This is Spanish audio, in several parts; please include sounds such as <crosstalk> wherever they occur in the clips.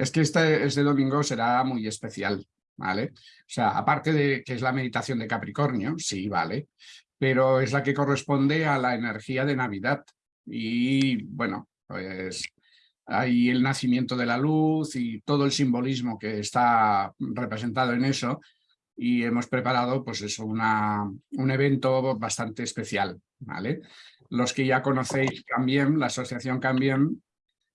Es que este, este domingo será muy especial, ¿vale? O sea, aparte de que es la meditación de Capricornio, sí, vale, pero es la que corresponde a la energía de Navidad. Y bueno, pues hay el nacimiento de la luz y todo el simbolismo que está representado en eso y hemos preparado pues eso, una, un evento bastante especial. ¿vale? Los que ya conocéis Cambiem, la asociación Cambiem,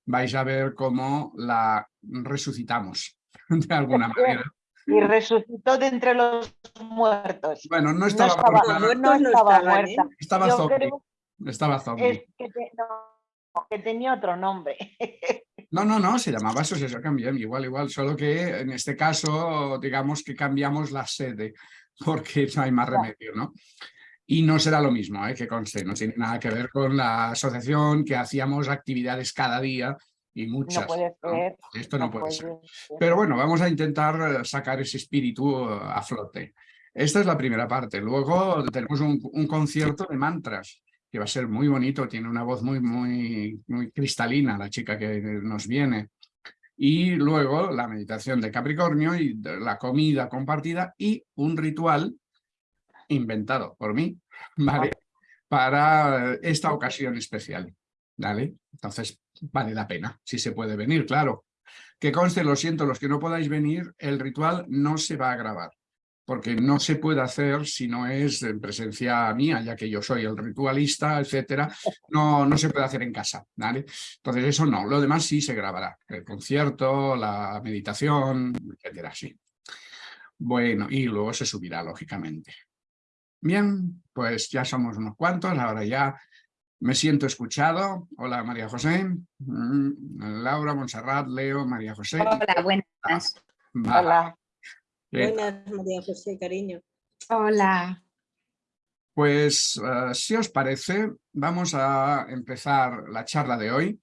vais a ver cómo la resucitamos <laughs> de alguna manera. Y resucitó de entre los muertos. Bueno, no estaba, no estaba, muerta. Estaba zombie. Estaba zombie. que, que tenía otro nombre. <laughs> No, no, no, se llamaba Asociación Cambiem, igual, igual, solo que en este caso, digamos que cambiamos la sede, porque no hay más remedio, ¿no? Y no será lo mismo, ¿eh? que conste, no tiene nada que ver con la asociación, que hacíamos actividades cada día y muchas. No puede ser. Esto no, puede, ser. Pero bueno, vamos a intentar sacar ese espíritu a flote. Esta es la primera parte. Luego tenemos un concierto de mantras que va a ser muy bonito, tiene una voz muy, muy, muy cristalina la chica que nos viene. Y luego la meditación de Capricornio y la comida compartida y un ritual inventado por mí, <laughs> ¿vale? Para esta ocasión especial, ¿vale? Entonces vale la pena, si se puede venir, claro. Que conste, lo siento, los que no podáis venir, el ritual no se va a grabar porque no se puede hacer si no es en presencia mía, ya que yo soy el ritualista, etcétera, no, no se puede hacer en casa, ¿vale? Entonces eso no, lo demás sí se grabará, el concierto, la meditación, etcétera, sí. Bueno, y luego se subirá, lógicamente. Bien, pues ya somos unos cuantos, ahora ya me siento escuchado. Hola, María José. Mm, Laura, Montserrat, Leo, María José. Hola, buenas. Hola. Buenas, María José, cariño. Hola. Pues, eh, si os parece, vamos a empezar la charla de hoy.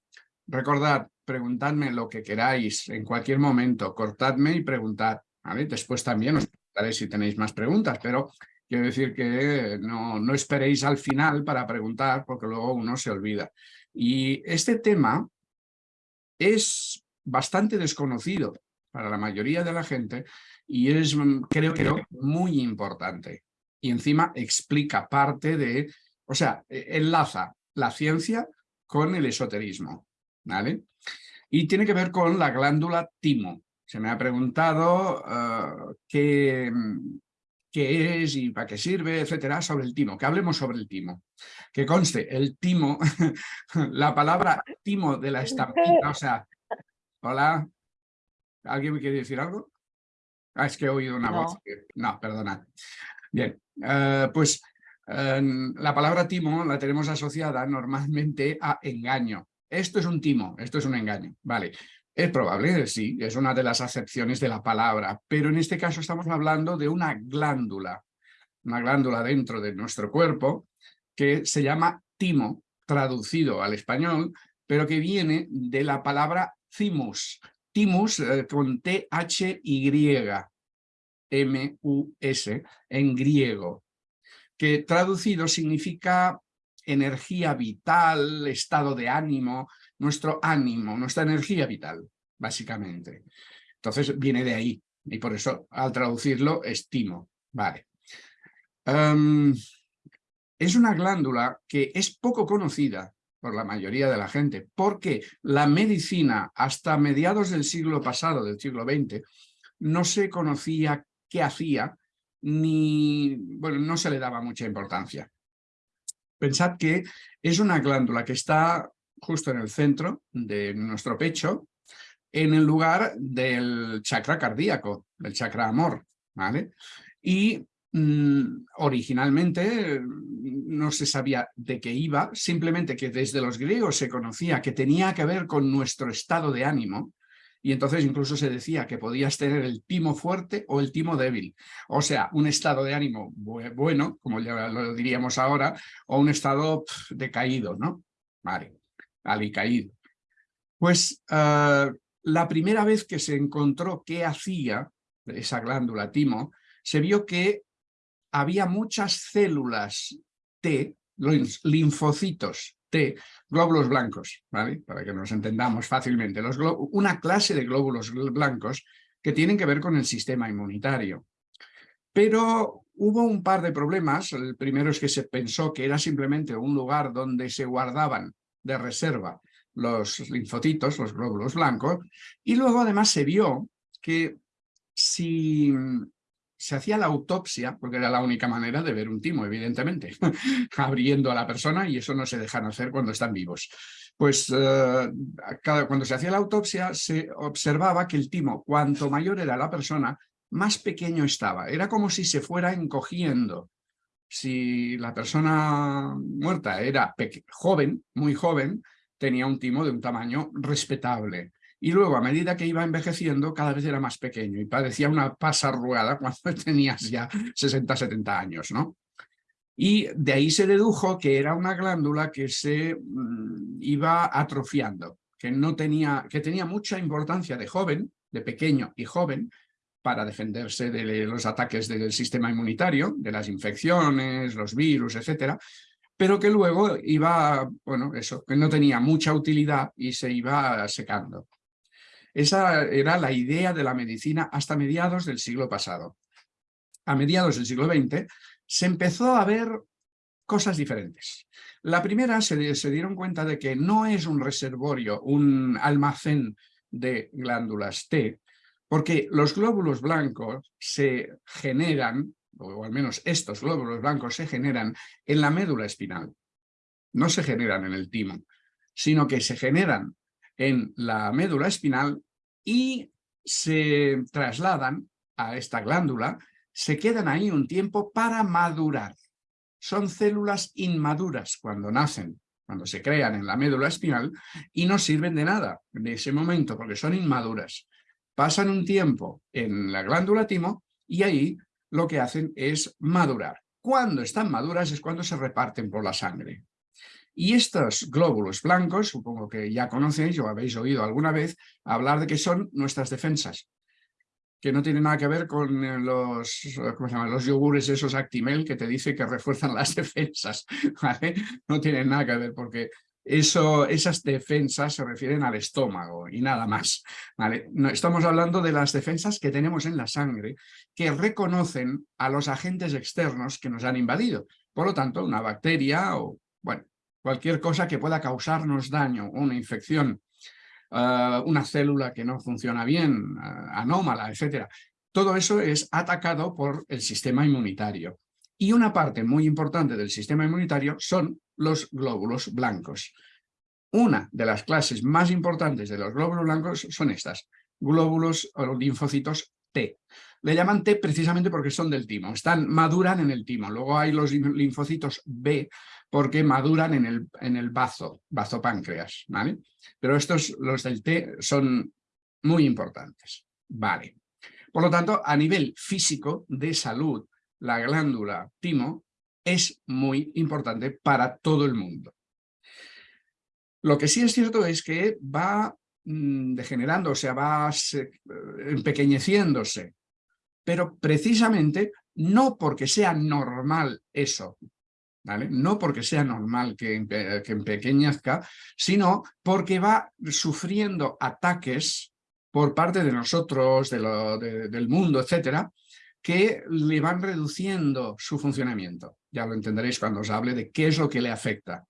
Recordad, preguntadme lo que queráis en cualquier momento, cortadme y preguntad. Después también os preguntaré si tenéis más preguntas, pero quiero decir que no, no esperéis al final para preguntar, porque luego uno se olvida. Y este tema es bastante desconocido para la mayoría de la gente y es, mm, creo, creo, muy importante. Y encima explica parte de, o sea, e, enlaza la ciencia con el esoterismo, ¿vale? Y tiene que ver con la glándula timo. Se me ha preguntado ah, qué, mm, qué es y para qué sirve, etcétera, sobre el timo, que hablemos sobre el timo. Que conste, el timo, <laughs> la palabra timo de la estampita, o sea, hola, ¿alguien me quiere decir algo? Ah, es que he oído una voz. No, perdona. Bien, eh, pues la palabra timo la tenemos asociada normalmente a engaño. Esto es un timo, esto es un engaño. Vale, es probable, sí, es una de las acepciones de la palabra, pero en este caso estamos hablando de una glándula, una glándula dentro de nuestro cuerpo que se llama timo, traducido al español, pero que viene de la palabra thymus, Timus eh, con T-H-Y, M-U-S, en griego, que traducido significa energía vital, estado de ánimo, nuestro ánimo, nuestra energía vital, básicamente. Entonces viene de ahí, y por eso al traducirlo estimo. Vale. Em, es una glándula que es poco conocida, por la mayoría de la gente, porque la medicina hasta mediados del siglo pasado, del siglo XX, no se conocía qué hacía, ni, bueno, no se le daba mucha importancia. Pensad que es una glándula que está justo en el centro de nuestro pecho, en el lugar del chakra cardíaco, del chakra amor, ¿vale? Y Mm, originalmente no se sabía de qué iba, simplemente que desde los griegos se conocía que tenía que ver con nuestro estado de ánimo, y entonces incluso se decía que podías tener el timo fuerte o el timo débil. O sea, un estado de ánimo bueno, como ya lo diríamos ahora, o un estado decaído, ¿no? Vale, alicaído. Pues ah, la primera vez que se encontró qué hacía esa glándula timo, se vio que había muchas células T, linfocitos T, glóbulos blancos, ¿vale? Para que nos entendamos fácilmente. Una clase de glóbulos blancos que tienen que ver con el sistema inmunitario. Pero hubo un par de problemas. El primero es que se pensó que era simplemente un lugar donde se guardaban de reserva los linfocitos, los glóbulos blancos, y luego además se vio que si se hacía la autopsia, porque era la única manera de ver un timo, evidentemente, <laughs> abriendo a la persona y eso no se dejan hacer cuando están vivos. Pues eh, cuando se hacía la autopsia se observaba que el timo, cuanto mayor era la persona, más pequeño estaba. Era como si se fuera encogiendo. Si la persona muerta era joven, muy joven, tenía un timo de un tamaño respetable. Y luego, a medida que iba envejeciendo, cada vez era más pequeño y parecía una pasa arrugada cuando <laughs> tenías ya 60, 70 años, ¿no? Y de ahí se dedujo que era una glándula que se mm, iba atrofiando, que, no tenía, que tenía mucha importancia de joven, de pequeño y joven, para defenderse de los ataques del sistema inmunitario, de las infecciones, los virus, etcétera, pero que luego iba, bueno, eso, que no tenía mucha utilidad y se iba secando. Esa era la idea de la medicina hasta mediados del siglo pasado. A mediados del siglo XX se empezó a ver cosas diferentes. La primera se, se dieron cuenta de que no es un reservorio, un almacén de glándulas T, porque los glóbulos blancos se generan, o al menos estos glóbulos blancos se generan en la médula espinal. No se generan en el timo, sino que se generan en la médula espinal y se trasladan a esta glándula, se quedan ahí un tiempo para madurar. Son células inmaduras cuando nacen, cuando se crean en la médula espinal y no sirven de nada en ese momento porque son inmaduras. Pasan un tiempo en la glándula timo y ahí lo que hacen es madurar. Cuando están maduras es cuando se reparten por la sangre. Y estos glóbulos blancos, supongo que ya conocéis o habéis oído alguna vez hablar de que son nuestras defensas, que no tienen nada que ver con eh, los, yogures esos Actimel que te dice que refuerzan las <laughs> defensas. No tienen nada que ver porque esas defensas se refieren al estómago y nada más. No, estamos hablando de las defensas que tenemos en la sangre que reconocen a los agentes externos que nos han invadido. Por lo tanto, una bacteria o, bueno, cualquier cosa que pueda causarnos daño, una infección, eh, una célula que no funciona bien, eh, anómala, etc. Todo eso es atacado por el sistema inmunitario. Y una parte muy importante del sistema inmunitario son los glóbulos blancos. Una de las clases más importantes de los glóbulos blancos son estas, glóbulos o linfocitos T. Le llaman T precisamente porque son del timo, están, maduran en el timo. Luego hay los linfocitos B porque maduran en el, en el bazo, bazo páncreas, ¿vale? Pero estos, los del T, son muy importantes, ¿vale? Por lo tanto, a nivel físico de salud, la glándula timo es muy importante para todo el mundo. Lo que sí es cierto es que va mm, degenerando, o sea, va empequeñeciéndose pero precisamente no porque sea normal eso, ¿vale? No porque sea normal que, que empequeñezca, sino porque va sufriendo ataques por parte de nosotros, de del mundo, etcétera, que le van reduciendo su funcionamiento. Ya lo entenderéis cuando os hable de qué es lo que le afecta.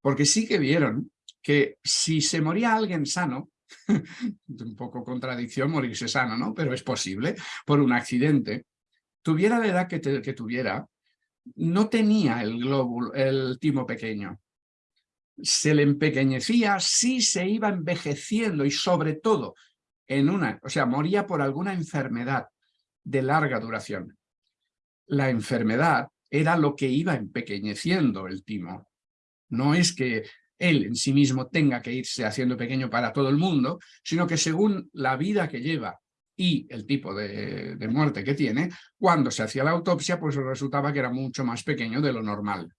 Porque sí que vieron que si se moría alguien sano, <laughs> un poco contradicción morirse sano, ¿no? Pero es posible, por un accidente. Tuviera la edad que, tuviera, no tenía el glóbulo, el timo pequeño. Se le empequeñecía, sí se iba envejeciendo y sobre todo en una, o sea, moría por alguna enfermedad de larga duración. La enfermedad era lo que iba empequeñeciendo el timo. No es que él en sí mismo tenga que irse haciendo pequeño para todo el mundo, sino que según la vida que lleva y el tipo de, muerte que tiene, cuando se hacía la autopsia, pues resultaba que era mucho más pequeño de lo normal.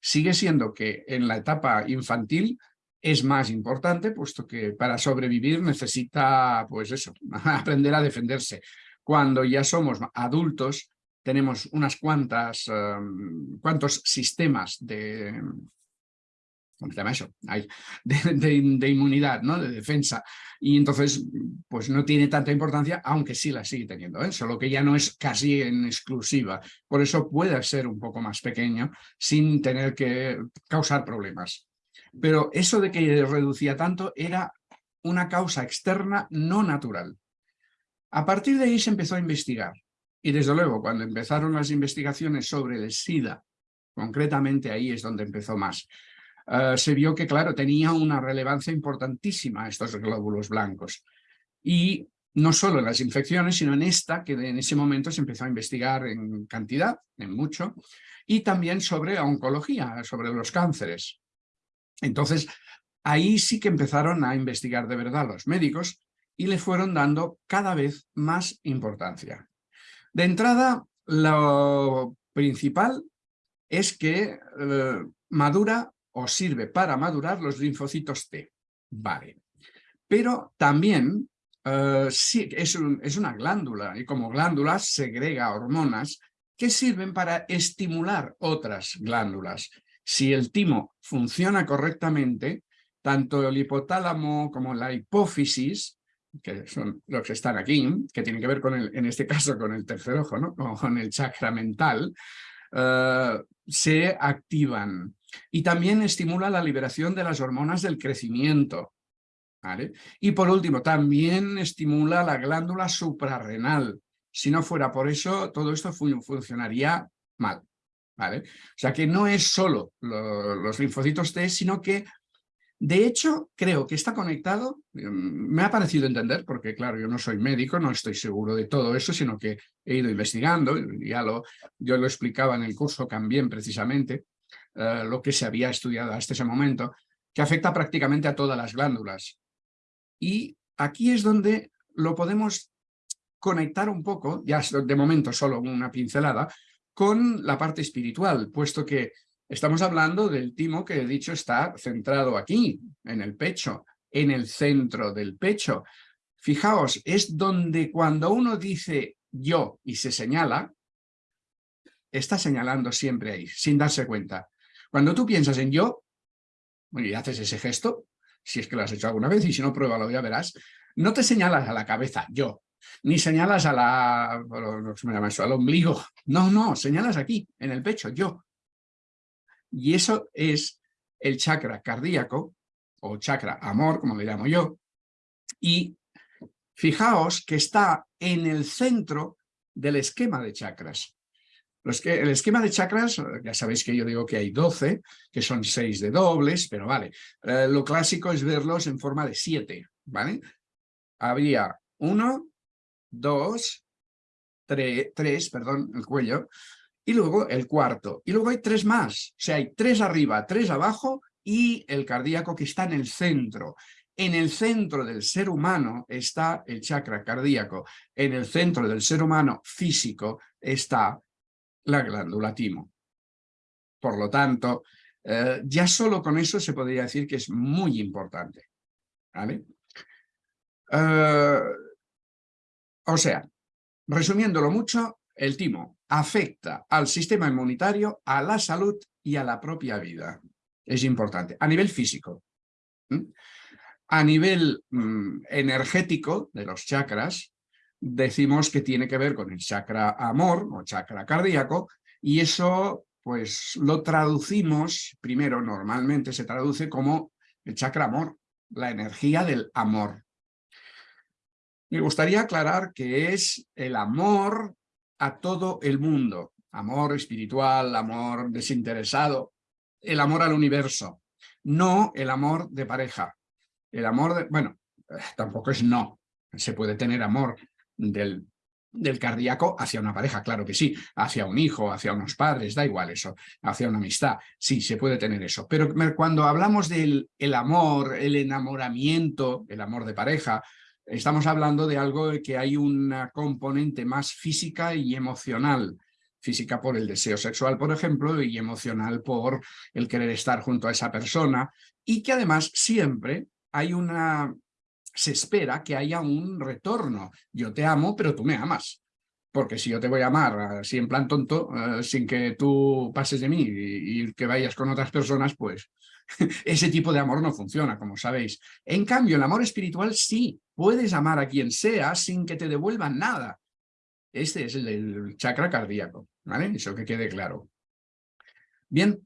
Sigue siendo que en la etapa infantil es más importante, puesto que para sobrevivir necesita, pues eso, <laughs> aprender a defenderse. Cuando ya somos adultos, tenemos unas cuantas, um, cuantos sistemas de, ¿cómo se llama eso? <laughs> de, inmunidad, ¿no? de defensa. Y entonces, pues no tiene tanta importancia, aunque sí la sigue teniendo, ¿eh? solo que ya no es casi en exclusiva. Por eso puede ser un poco más pequeño sin tener que causar problemas. Pero eso de que reducía tanto era una causa externa no natural. A partir de ahí se empezó a investigar. Y desde luego, cuando empezaron las investigaciones sobre el SIDA, concretamente ahí es donde empezó más, eh, se vio que, claro, tenía una relevancia importantísima estos glóbulos blancos. Y no solo en las infecciones, sino en esta, que en ese momento se empezó a investigar en cantidad, en mucho, y también sobre oncología, sobre los cánceres. Entonces, ahí sí que empezaron a investigar de verdad los médicos y le fueron dando cada vez más importancia. De entrada, lo principal es que eh, madura o sirve para madurar los linfocitos T. Vale. Pero también eh, sí, es, es una glándula y como glándula segrega hormonas que sirven para estimular otras glándulas. Si el timo funciona correctamente, tanto el hipotálamo como la hipófisis, que son los que están aquí, que tienen que ver con el, en este caso con el tercer ojo, ¿no? con el chakra mental, eh, se activan. Y también estimula la liberación de las hormonas del crecimiento. ¿vale? Y por último, también estimula la glándula suprarrenal. Si no fuera por eso, todo esto funcionaría mal. ¿vale? O sea que no es solo los linfocitos T, sino que de hecho, creo que está conectado, mm, me ha parecido entender, porque claro, yo no soy médico, no estoy seguro de todo eso, sino que he ido investigando, ya lo, yo lo explicaba en el curso también precisamente, eh, lo que se había estudiado hasta ese momento, que afecta prácticamente a todas las glándulas. Y aquí es donde lo podemos conectar un poco, ya de momento solo una pincelada, con la parte espiritual, puesto que Estamos hablando del timo que he dicho está centrado aquí, en el pecho, en el centro del pecho. Fijaos, es donde cuando uno dice yo y se señala, está señalando siempre ahí, sin darse cuenta. Cuando tú piensas en yo, y haces ese gesto, si es que lo has hecho alguna vez, y si no, pruébalo, ya verás, no te señalas a la cabeza, yo, ni señalas a la, no se me llama eso, al ombligo, no, no, señalas aquí, en el pecho, yo. Y eso es el chakra cardíaco, o chakra amor, como le llamo yo. Y fijaos que está en el centro del esquema de chakras. el esquema de chakras, ya sabéis que yo digo que hay 12, que son 6 de dobles, pero vale. Eh, lo clásico es verlos en forma de 7, ¿vale? Habría 1, 2, 3, perdón, el cuello, y luego el cuarto. Y luego hay tres más. O sea, hay tres arriba, tres abajo y el cardíaco que está en el centro. En el centro del ser humano está el chakra cardíaco. En el centro del ser humano físico está la glándula timo. Por lo tanto, eh, ya solo con eso se podría decir que es muy importante. ¿Vale? Eh, o sea, resumiéndolo mucho, el timo afecta al sistema inmunitario, a la salud y a la propia vida. Es importante. A nivel físico. A nivel mm, energético de los chakras, decimos que tiene que ver con el chakra amor o chakra cardíaco y eso pues lo traducimos, primero normalmente se traduce como el chakra amor, la energía del amor. Me gustaría aclarar que es el amor a todo el mundo. Amor espiritual, amor desinteresado, el amor al universo. No el amor de pareja. El amor de... Bueno, tampoco es no. Se puede tener amor del, del cardíaco hacia una pareja, claro que sí. Hacia un hijo, hacia unos padres, da igual eso. Hacia una amistad, sí, se puede tener eso. Pero cuando hablamos del el amor, el enamoramiento, el amor de pareja, Estamos hablando de algo que hay una componente más física y emocional. Física por el deseo sexual, por ejemplo, y emocional por el querer estar junto a esa persona. Y que además siempre hay una... se espera que haya un retorno. Yo te amo, pero tú me amas. Porque si yo te voy a amar así en plan tonto, eh, sin que tú pases de mí y, que vayas con otras personas, pues <laughs> ese tipo de amor no funciona, como sabéis. En cambio, el amor espiritual sí, puedes amar a quien sea sin que te devuelvan nada. Este es el del chakra cardíaco, ¿vale? Eso que quede claro. Bien,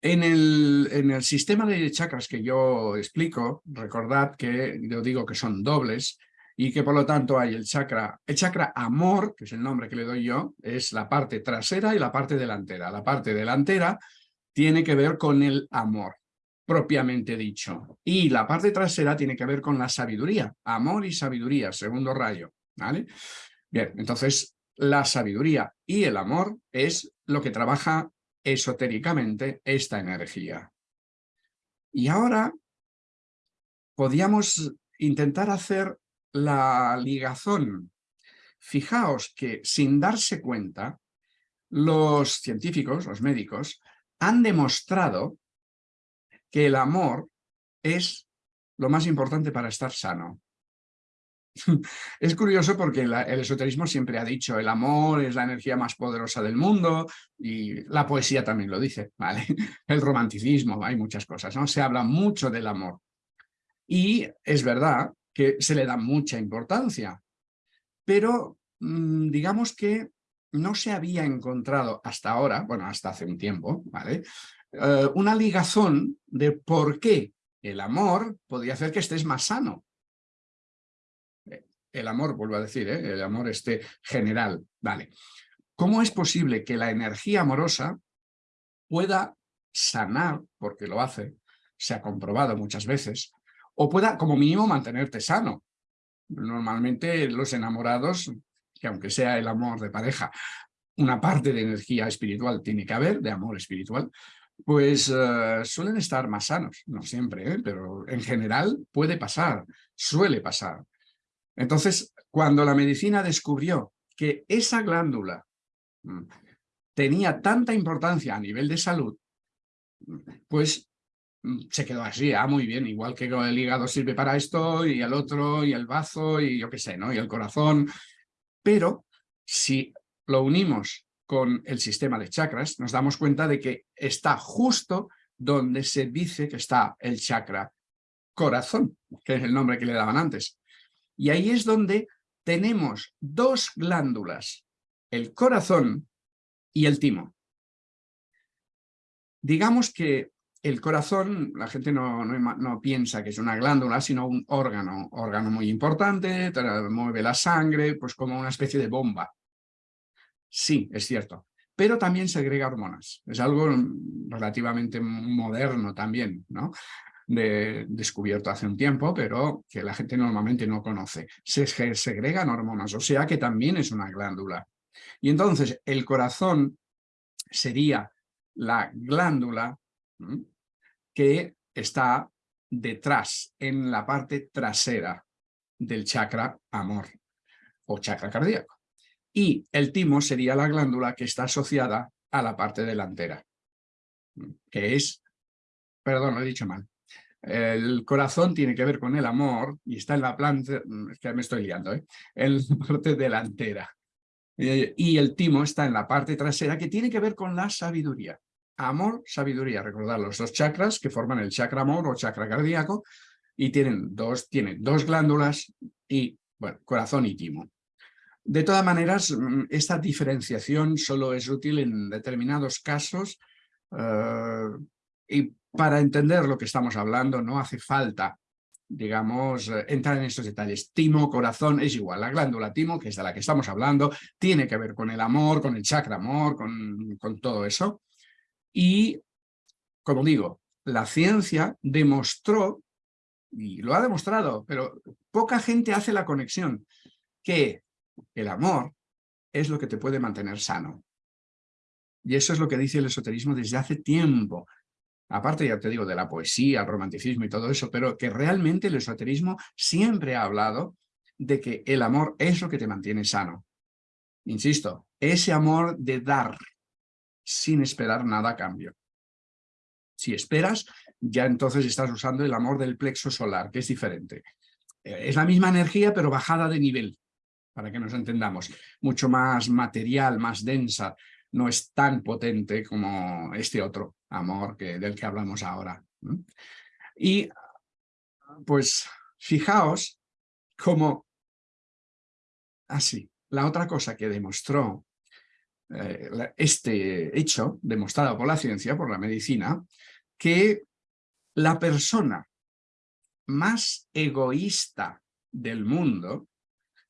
en el, en el sistema de chakras que yo explico, recordad que yo digo que son dobles, y que por lo tanto hay el chakra, el chakra amor, que es el nombre que le doy yo, es la parte trasera y la parte delantera. La parte delantera tiene que ver con el amor, propiamente dicho. Y la parte trasera tiene que ver con la sabiduría, amor y sabiduría, segundo rayo. ¿vale? Bien, entonces la sabiduría y el amor es lo que trabaja esotéricamente esta energía. Y ahora podríamos intentar hacer la ligazón. Fijaos que sin darse cuenta, los científicos, los médicos, han demostrado que el amor es lo más importante para estar sano. <laughs> es curioso porque el esoterismo siempre ha dicho el amor es la energía más poderosa del mundo y la poesía también lo dice, ¿vale? <laughs> El romanticismo, hay muchas cosas, ¿no? Se habla mucho del amor. Y es verdad que se le da mucha importancia. Pero mm, digamos que no se había encontrado hasta ahora, bueno, hasta hace un tiempo, ¿vale? Eh, una ligazón de por qué el amor podría hacer que estés más sano. El amor, vuelvo a decir, ¿eh? el amor este general, ¿vale? ¿Cómo es posible que la energía amorosa pueda sanar, porque lo hace, se ha comprobado muchas veces, o pueda como mínimo mantenerte sano. Normalmente los enamorados, que aunque sea el amor de pareja, una parte de energía espiritual tiene que haber, de amor espiritual, pues eh, suelen estar más sanos, no siempre, ¿eh? pero en general puede pasar, suele pasar. Entonces, cuando la medicina descubrió que esa glándula mm, tenía tanta importancia a nivel de salud, pues se quedó así, ah, muy bien, igual que el hígado sirve para esto y el otro y el bazo y yo qué sé, ¿no? Y el corazón. Pero si lo unimos con el sistema de chakras, nos damos cuenta de que está justo donde se dice que está el chakra corazón, que es el nombre que le daban antes. Y ahí es donde tenemos dos glándulas, el corazón y el timo. Digamos que el corazón, la gente no, no, piensa que es una glándula, sino un órgano, órgano muy importante, mueve la sangre, pues como una especie de bomba. Sí, es cierto, pero también segrega hormonas. Es algo relativamente moderno también, ¿no? De, descubierto hace un tiempo, pero que la gente normalmente no conoce. Se segregan hormonas, o sea que también es una glándula. Y entonces el corazón sería la glándula que está detrás, en la parte trasera del chakra amor o chakra cardíaco. Y el timo sería la glándula que está asociada a la parte delantera, que es, perdón, lo he dicho mal, el corazón tiene que ver con el amor y está en la planta, que me estoy liando, ¿eh? en la <laughs> parte delantera. Y el timo está en la parte trasera que tiene que ver con la sabiduría amor, sabiduría. Recordad los dos chakras que forman el chakra amor o chakra cardíaco y tienen dos, tienen dos glándulas y, corazón y timo. De todas maneras, mm, esta diferenciación solo es útil en determinados casos eh, y para entender lo que estamos hablando no hace falta, digamos, eh, entrar en estos detalles. Timo, corazón, es igual. La glándula timo, que es de la que estamos hablando, tiene que ver con el amor, con el chakra amor, con todo eso. Y, como digo, la ciencia demostró, y lo ha demostrado, pero poca gente hace la conexión, que el amor es lo que te puede mantener sano. Y eso es lo que dice el esoterismo desde hace tiempo. Aparte, ya te digo, de la poesía, el romanticismo y todo eso, pero que realmente el esoterismo siempre ha hablado de que el amor es lo que te mantiene sano. Insisto, ese amor de dar, sin esperar nada a cambio. Si esperas, ya entonces estás usando el amor del plexo solar, que es diferente. Eh, es la misma energía, pero bajada de nivel. para que nos entendamos, mucho más material, más densa, no es tan potente como este otro amor que, del que hablamos ahora. Y pues fijaos cómo así, la otra cosa que demostró eh, este hecho, demostrado por la ciencia, por la medicina, que la persona más egoísta del mundo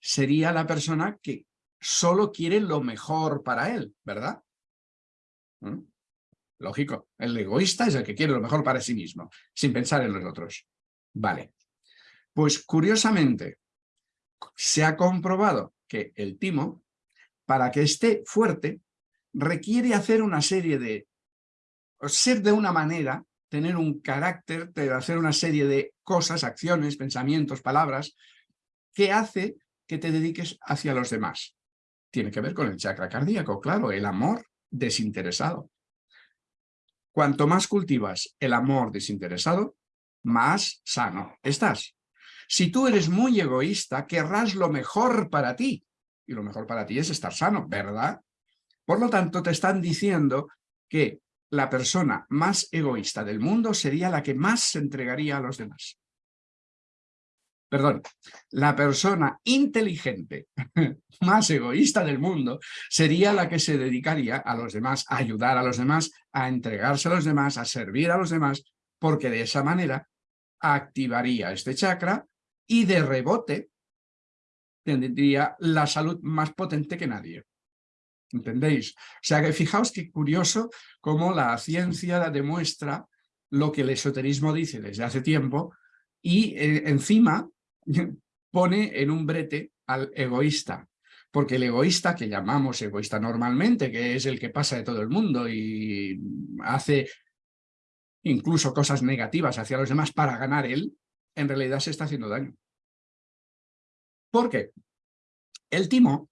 sería la persona que solo quiere lo mejor para él, ¿verdad? ¿Mm? Lógico, el egoísta es el que quiere lo mejor para sí mismo, sin pensar en los otros. Vale. Pues curiosamente, se ha comprobado que el timo, para que esté fuerte, requiere hacer una serie de... ser de una manera, tener un carácter, hacer una serie de cosas, acciones, pensamientos, palabras, que hace que te dediques hacia los demás. Tiene que ver con el chakra cardíaco, claro, el amor desinteresado. Cuanto más cultivas el amor desinteresado, más sano estás. Si tú eres muy egoísta, querrás lo mejor para ti. Y lo mejor para ti es estar sano, ¿verdad? Por lo tanto, te están diciendo que la persona más egoísta del mundo sería la que más se entregaría a los demás perdón, la persona inteligente <laughs> más egoísta del mundo sería la que se dedicaría a los demás, a ayudar a los demás, a entregarse a los demás, a servir a los demás, porque de esa manera activaría este chakra y de rebote tendría la salud más potente que nadie. ¿Entendéis? O sea que fijaos qué curioso cómo la ciencia demuestra lo que el esoterismo dice desde hace tiempo y eh, encima <laughs> pone en un brete al egoísta, porque el egoísta que llamamos egoísta normalmente, que es el que pasa de todo el mundo y hace incluso cosas negativas hacia los demás para ganar él, en realidad se está haciendo daño. ¿Por qué? El timo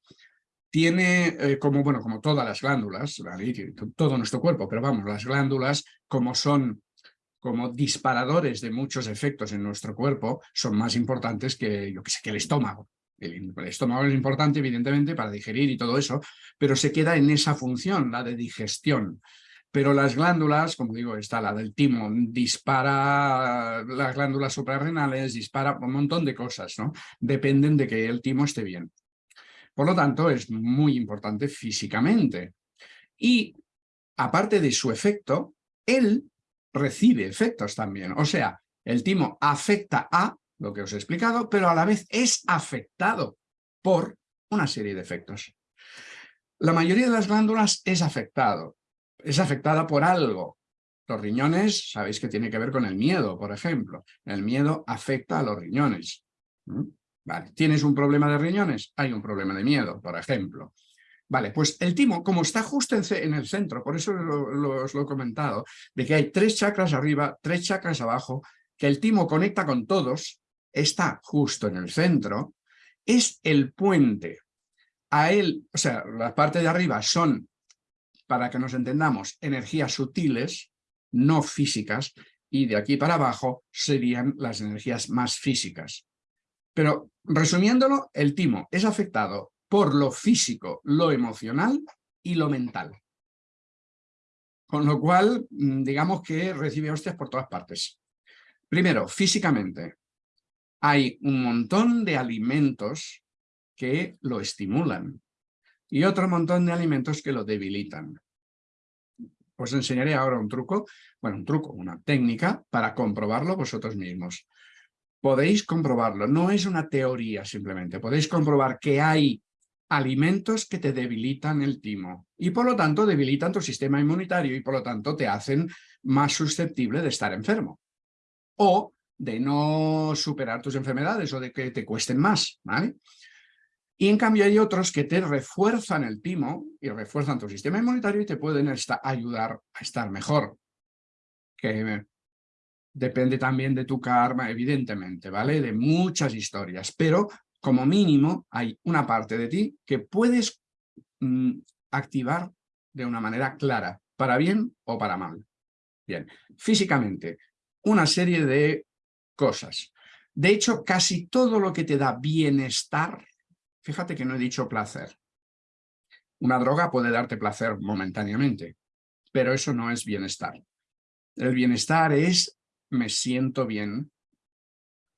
tiene, eh, como, bueno, como todas las glándulas, todo nuestro cuerpo, pero vamos, las glándulas como son como disparadores de muchos efectos en nuestro cuerpo son más importantes que, yo que sé, que el estómago. El, estómago es importante, evidentemente, para digerir y todo eso, pero se queda en esa función, la de digestión. Pero las glándulas, como digo, está la del timo, dispara las glándulas suprarrenales, dispara un montón de cosas, ¿no? Dependen de que el timo esté bien. Por lo tanto, es muy importante físicamente. Y aparte de su efecto, él recibe efectos también. O sea, el timo afecta a lo que os he explicado, pero a la vez es afectado por una serie de efectos. La mayoría de las glándulas es afectado, es afectada por algo. Los riñones, sabéis que tiene que ver con el miedo, por ejemplo. El miedo afecta a los riñones. Vale. ¿Tienes un problema de riñones? Hay un problema de miedo, por ejemplo. Vale, pues el timo, como está justo en, el centro, por eso os lo he comentado, de que hay tres chakras arriba, tres chakras abajo, que el timo conecta con todos, está justo en el centro, es el puente. A él, o sea, la parte de arriba son, para que nos entendamos, energías sutiles, no físicas, y de aquí para abajo serían las energías más físicas. Pero resumiéndolo, el timo es afectado por lo físico, lo emocional y lo mental. Con lo cual, mm, digamos que recibe hostias por todas partes. Primero, físicamente, hay un montón de alimentos que lo estimulan y otro montón de alimentos que lo debilitan. Os enseñaré ahora un truco, bueno, un truco, una técnica para comprobarlo vosotros mismos. Podéis comprobarlo, no es una teoría simplemente, podéis comprobar que hay alimentos que te debilitan el timo y por lo tanto debilitan tu sistema inmunitario y por lo tanto te hacen más susceptible de estar enfermo o de no superar tus enfermedades o de que te cuesten más, ¿vale? Y en cambio hay otros que te refuerzan el timo y refuerzan tu sistema inmunitario y te pueden ayudar a estar mejor. Que depende también de tu karma, evidentemente, ¿vale? De muchas historias, pero como mínimo hay una parte de ti que puedes mm, activar de una manera clara, para bien o para mal. Bien, físicamente, una serie de cosas. De hecho, casi todo lo que te da bienestar fíjate que no he dicho placer. Una droga puede darte placer momentáneamente, pero eso no es bienestar. El bienestar es me siento bien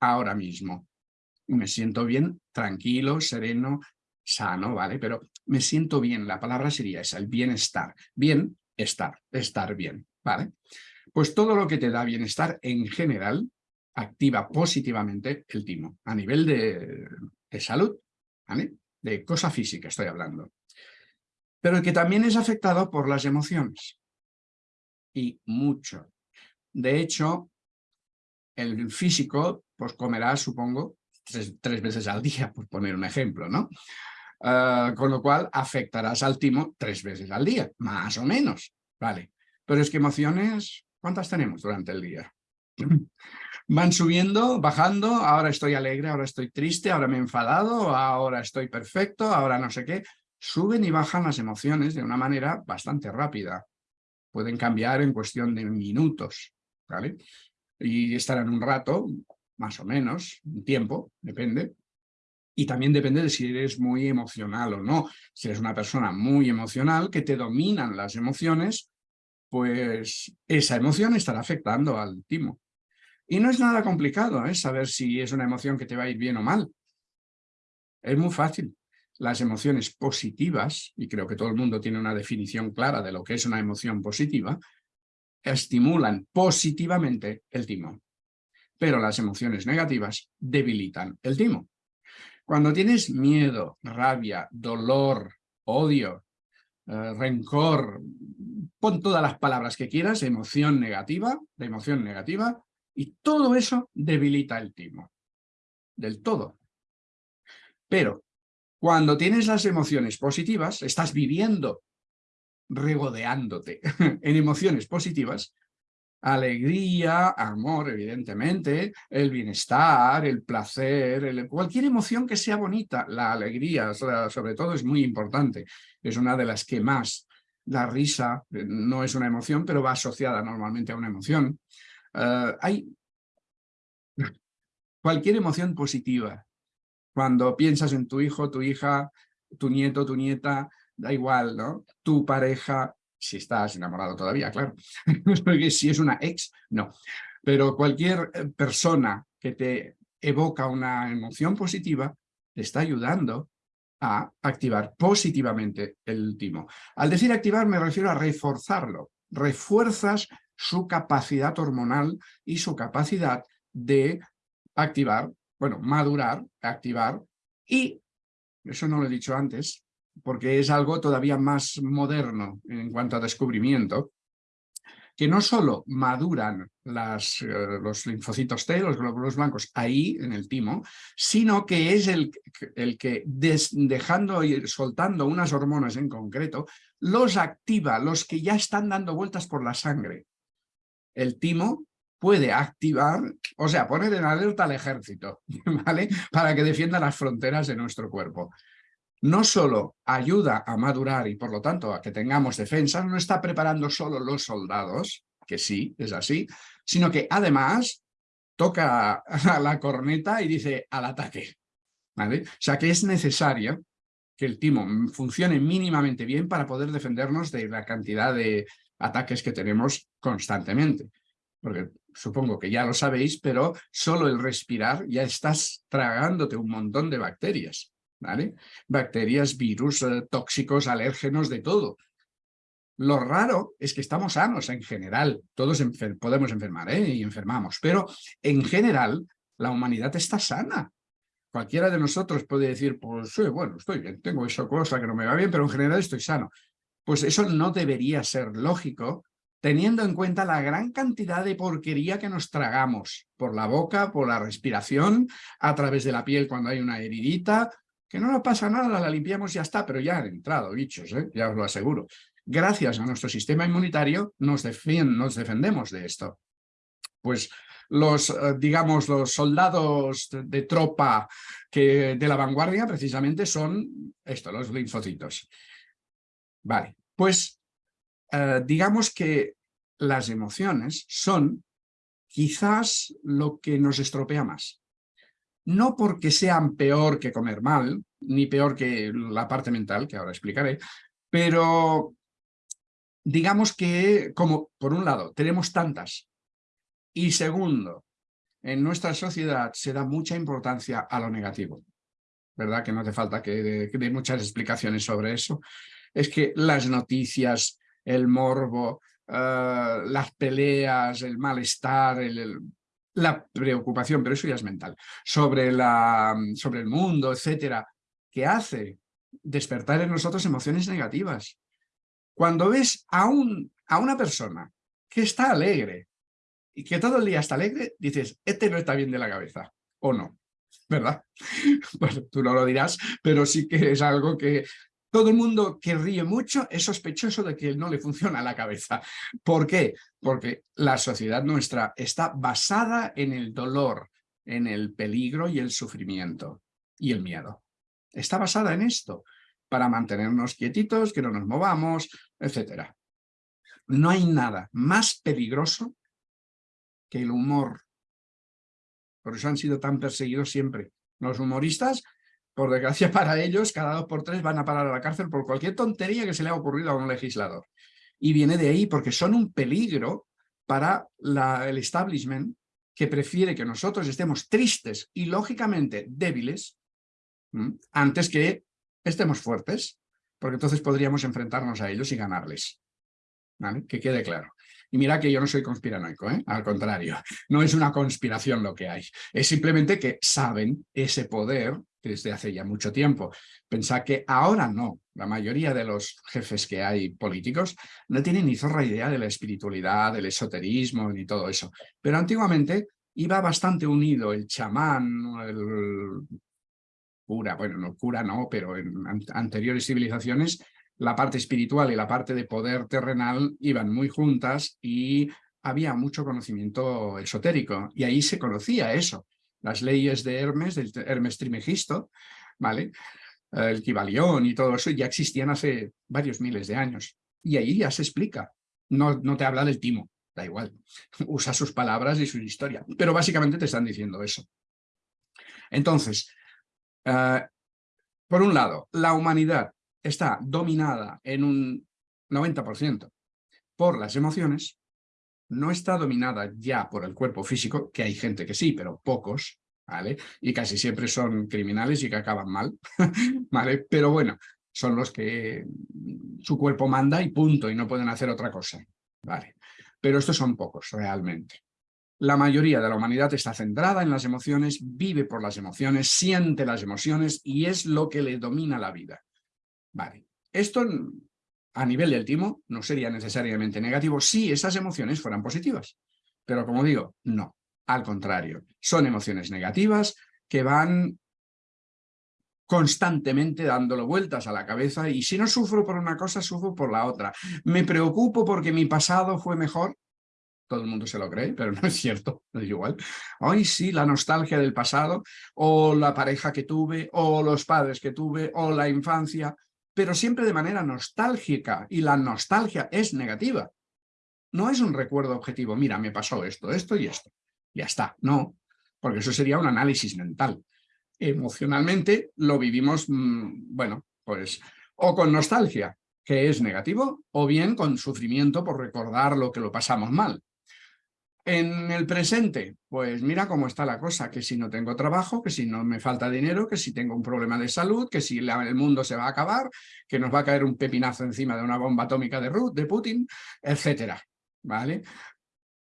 ahora mismo. Me siento bien, tranquilo, sereno, sano, ¿vale? Pero me siento bien, la palabra sería esa, el bienestar. Bien, estar, estar bien, ¿vale? Pues todo lo que te da bienestar en general activa positivamente el timo, a nivel de, de salud, De cosa física estoy hablando. Pero que también es afectado por las emociones. Y mucho. De hecho, el físico pues comerá, supongo, tres, veces al día, por poner un ejemplo, ¿no? Ah, con lo cual afectarás al timo tres veces al día, más o menos, ¿vale? Pero es que emociones, ¿cuántas tenemos durante el día? Van subiendo, bajando, ahora estoy alegre, ahora estoy triste, ahora me he enfadado, ahora estoy perfecto, ahora no sé qué. Suben y bajan las emociones de una manera bastante rápida. Pueden cambiar en cuestión de minutos, ¿vale? Y estarán un rato, más o menos, un tiempo, depende. Y también depende de si eres muy emocional o no. Si eres una persona muy emocional, que te dominan las emociones, pues esa emoción estará afectando al timo. Y no es nada complicado ¿eh? saber si es una emoción que te va a ir bien o mal. Es muy fácil. Las emociones positivas, y creo que todo el mundo tiene una definición clara de lo que es una emoción positiva, estimulan positivamente el timo. Pero las emociones negativas debilitan el timo. Cuando tienes miedo, rabia, dolor, odio, eh, rencor, pon todas las palabras que quieras, emoción negativa, de emoción negativa, y todo eso debilita el timo. Del todo. Pero cuando tienes las emociones positivas, estás viviendo, regodeándote <laughs> en emociones positivas, alegría, amor, evidentemente, el bienestar, el placer, cualquier emoción que sea bonita, la alegría, sobre todo, es muy importante. Es una de las que más, la risa eh, no es una emoción, pero va asociada normalmente a una emoción. Eh, hay <laughs> cualquier emoción positiva. Cuando piensas en tu hijo, tu hija, tu nieto, tu nieta, da igual, ¿no? Tu pareja, si estás enamorado todavía, claro. <laughs> Porque si es una ex, no. Pero cualquier eh, persona que te evoca una emoción positiva, te está ayudando a activar positivamente el timo. Al decir activar me refiero a reforzarlo. Refuerzas su capacidad hormonal y su capacidad de activar, bueno, madurar, activar, y, eso no lo he dicho antes, porque es algo todavía más moderno en cuanto a descubrimiento, que no solo maduran eh, los linfocitos T, los glóbulos blancos, ahí en el timo, sino que es el, el que dejando y soltando unas hormonas en concreto, los activa, los que ya están dando vueltas por la sangre. El timo puede activar, o sea, poner en alerta al ejército, <laughs> ¿vale? Para que defienda las fronteras de nuestro cuerpo. No solo ayuda a madurar y por lo tanto a que tengamos defensas, no está preparando solo los soldados, que sí, es así, sino que además toca <laughs> la corneta y dice al ataque. ¿vale? O sea que es necesario que el timo funcione mínimamente bien para poder defendernos de la cantidad de ataques que tenemos constantemente porque supongo que ya lo sabéis, pero solo el respirar ya estás tragándote un montón de bacterias, ¿vale? Bacterias, virus, eh, tóxicos, alérgenos, de todo. Lo raro es que estamos sanos en general, todos podemos enfermar ¿eh? y enfermamos, pero en general la humanidad está sana. Cualquiera de nosotros puede decir, pues sí, bueno, estoy bien, tengo esa cosa que no me va bien, pero en general estoy sano. Pues eso no debería ser lógico teniendo en cuenta la gran cantidad de porquería que nos tragamos por la boca, por la respiración, a través de la piel cuando hay una heridita, que no nos pasa nada, la limpiamos y ya está, pero ya han entrado bichos, ¿eh? ya os lo aseguro. Gracias a nuestro sistema inmunitario nos, defendemos de esto. Pues los, eh, digamos, los soldados de, tropa que, de la vanguardia precisamente son esto, los linfocitos. Vale, pues eh, digamos que las emociones son quizás lo que nos estropea más. no porque sean peor que comer mal, ni peor que la parte mental, que ahora explicaré, pero digamos que, como por un lado, tenemos tantas, y segundo, en nuestra sociedad se da mucha importancia a lo negativo. ¿Verdad? Que no hace falta que dé muchas explicaciones sobre eso. Es que las noticias, el morbo, eh, las peleas, el malestar, la preocupación, pero eso ya es mental, sobre, la, sobre el mundo, etcétera, que hace despertar en nosotros emociones negativas. Cuando ves a, un, a una persona que está alegre y que todo el día está alegre, dices, este no está bien de la cabeza, o no, ¿verdad? <laughs> Bueno, tú no lo dirás, pero sí que es algo que todo el mundo que ríe mucho es sospechoso de que no le funciona la cabeza. ¿Por qué? Porque la sociedad nuestra está basada en el dolor, en el peligro y el sufrimiento y el miedo. Está basada en esto para mantenernos quietitos, que no nos movamos, etc. No hay nada más peligroso que el humor. Por eso han sido tan perseguidos siempre. Los humoristas, por desgracia <laughs> para ellos, cada dos por tres van a parar a la cárcel por cualquier tontería que se le ha ocurrido a un legislador. Y viene de ahí porque son un peligro para el establishment que prefiere que nosotros estemos tristes y lógicamente débiles antes que estemos fuertes, porque entonces podríamos enfrentarnos a ellos y ganarles. Que quede claro. Y mira que yo no soy conspiranoico, ¿eh? al contrario, <laughs> no es una conspiración lo que hay, es simplemente que saben ese poder desde hace ya mucho tiempo. Pensad que ahora no, la mayoría de los jefes que hay políticos no tienen ni zorra idea de la espiritualidad, del esoterismo ni todo eso, pero antiguamente iba bastante unido el chamán, el cura, bueno, no cura no, pero en anteriores civilizaciones la parte espiritual y la parte de poder terrenal iban muy juntas y había mucho conocimiento esotérico y ahí se conocía eso. Las leyes de Hermes, del Hermes Trimegisto, ¿vale? el Kibalión y todo eso ya existían hace varios miles de años. Y ahí ya se explica. No, no te habla del timo, da igual. <laughs> Usa sus palabras y su historia. Pero básicamente te están diciendo eso. Entonces, eh, por un lado, la humanidad está dominada en un 90% por las emociones, no está dominada ya por el cuerpo físico, que hay gente que sí, pero pocos, ¿vale? Y casi siempre son criminales y que acaban mal, <laughs> ¿vale? Pero bueno, son los que su cuerpo manda y punto, y no pueden hacer otra cosa, ¿vale? Pero estos son pocos realmente. La mayoría de la humanidad está centrada en las emociones, vive por las emociones, siente las emociones y es lo que le domina la vida. Vale. Esto a nivel del timo no sería necesariamente negativo si esas emociones fueran positivas. Pero como digo, no. Al contrario, son emociones negativas que van constantemente dándolo vueltas a la cabeza y si no sufro por una cosa, sufro por la otra. Me preocupo porque mi pasado fue mejor. Todo el mundo se lo cree, pero <laughs> no es cierto, no es igual. Ay, sí, la nostalgia del pasado, o la pareja que tuve, o los padres que tuve, o la infancia, pero siempre de manera nostálgica, y la nostalgia es negativa. No es un recuerdo objetivo, mira, me pasó esto, esto y esto. Ya está, no, porque eso sería un análisis mental. Emocionalmente lo vivimos, mm, bueno, pues, o con nostalgia, que es negativo, o bien con sufrimiento por recordar lo que lo pasamos mal. En el presente, pues mira cómo está la cosa, que si no tengo trabajo, que si no me falta dinero, que si tengo un problema de salud, que si el mundo se va a acabar, que nos va a caer un pepinazo encima de una bomba atómica de, de Putin, etcétera, ¿vale?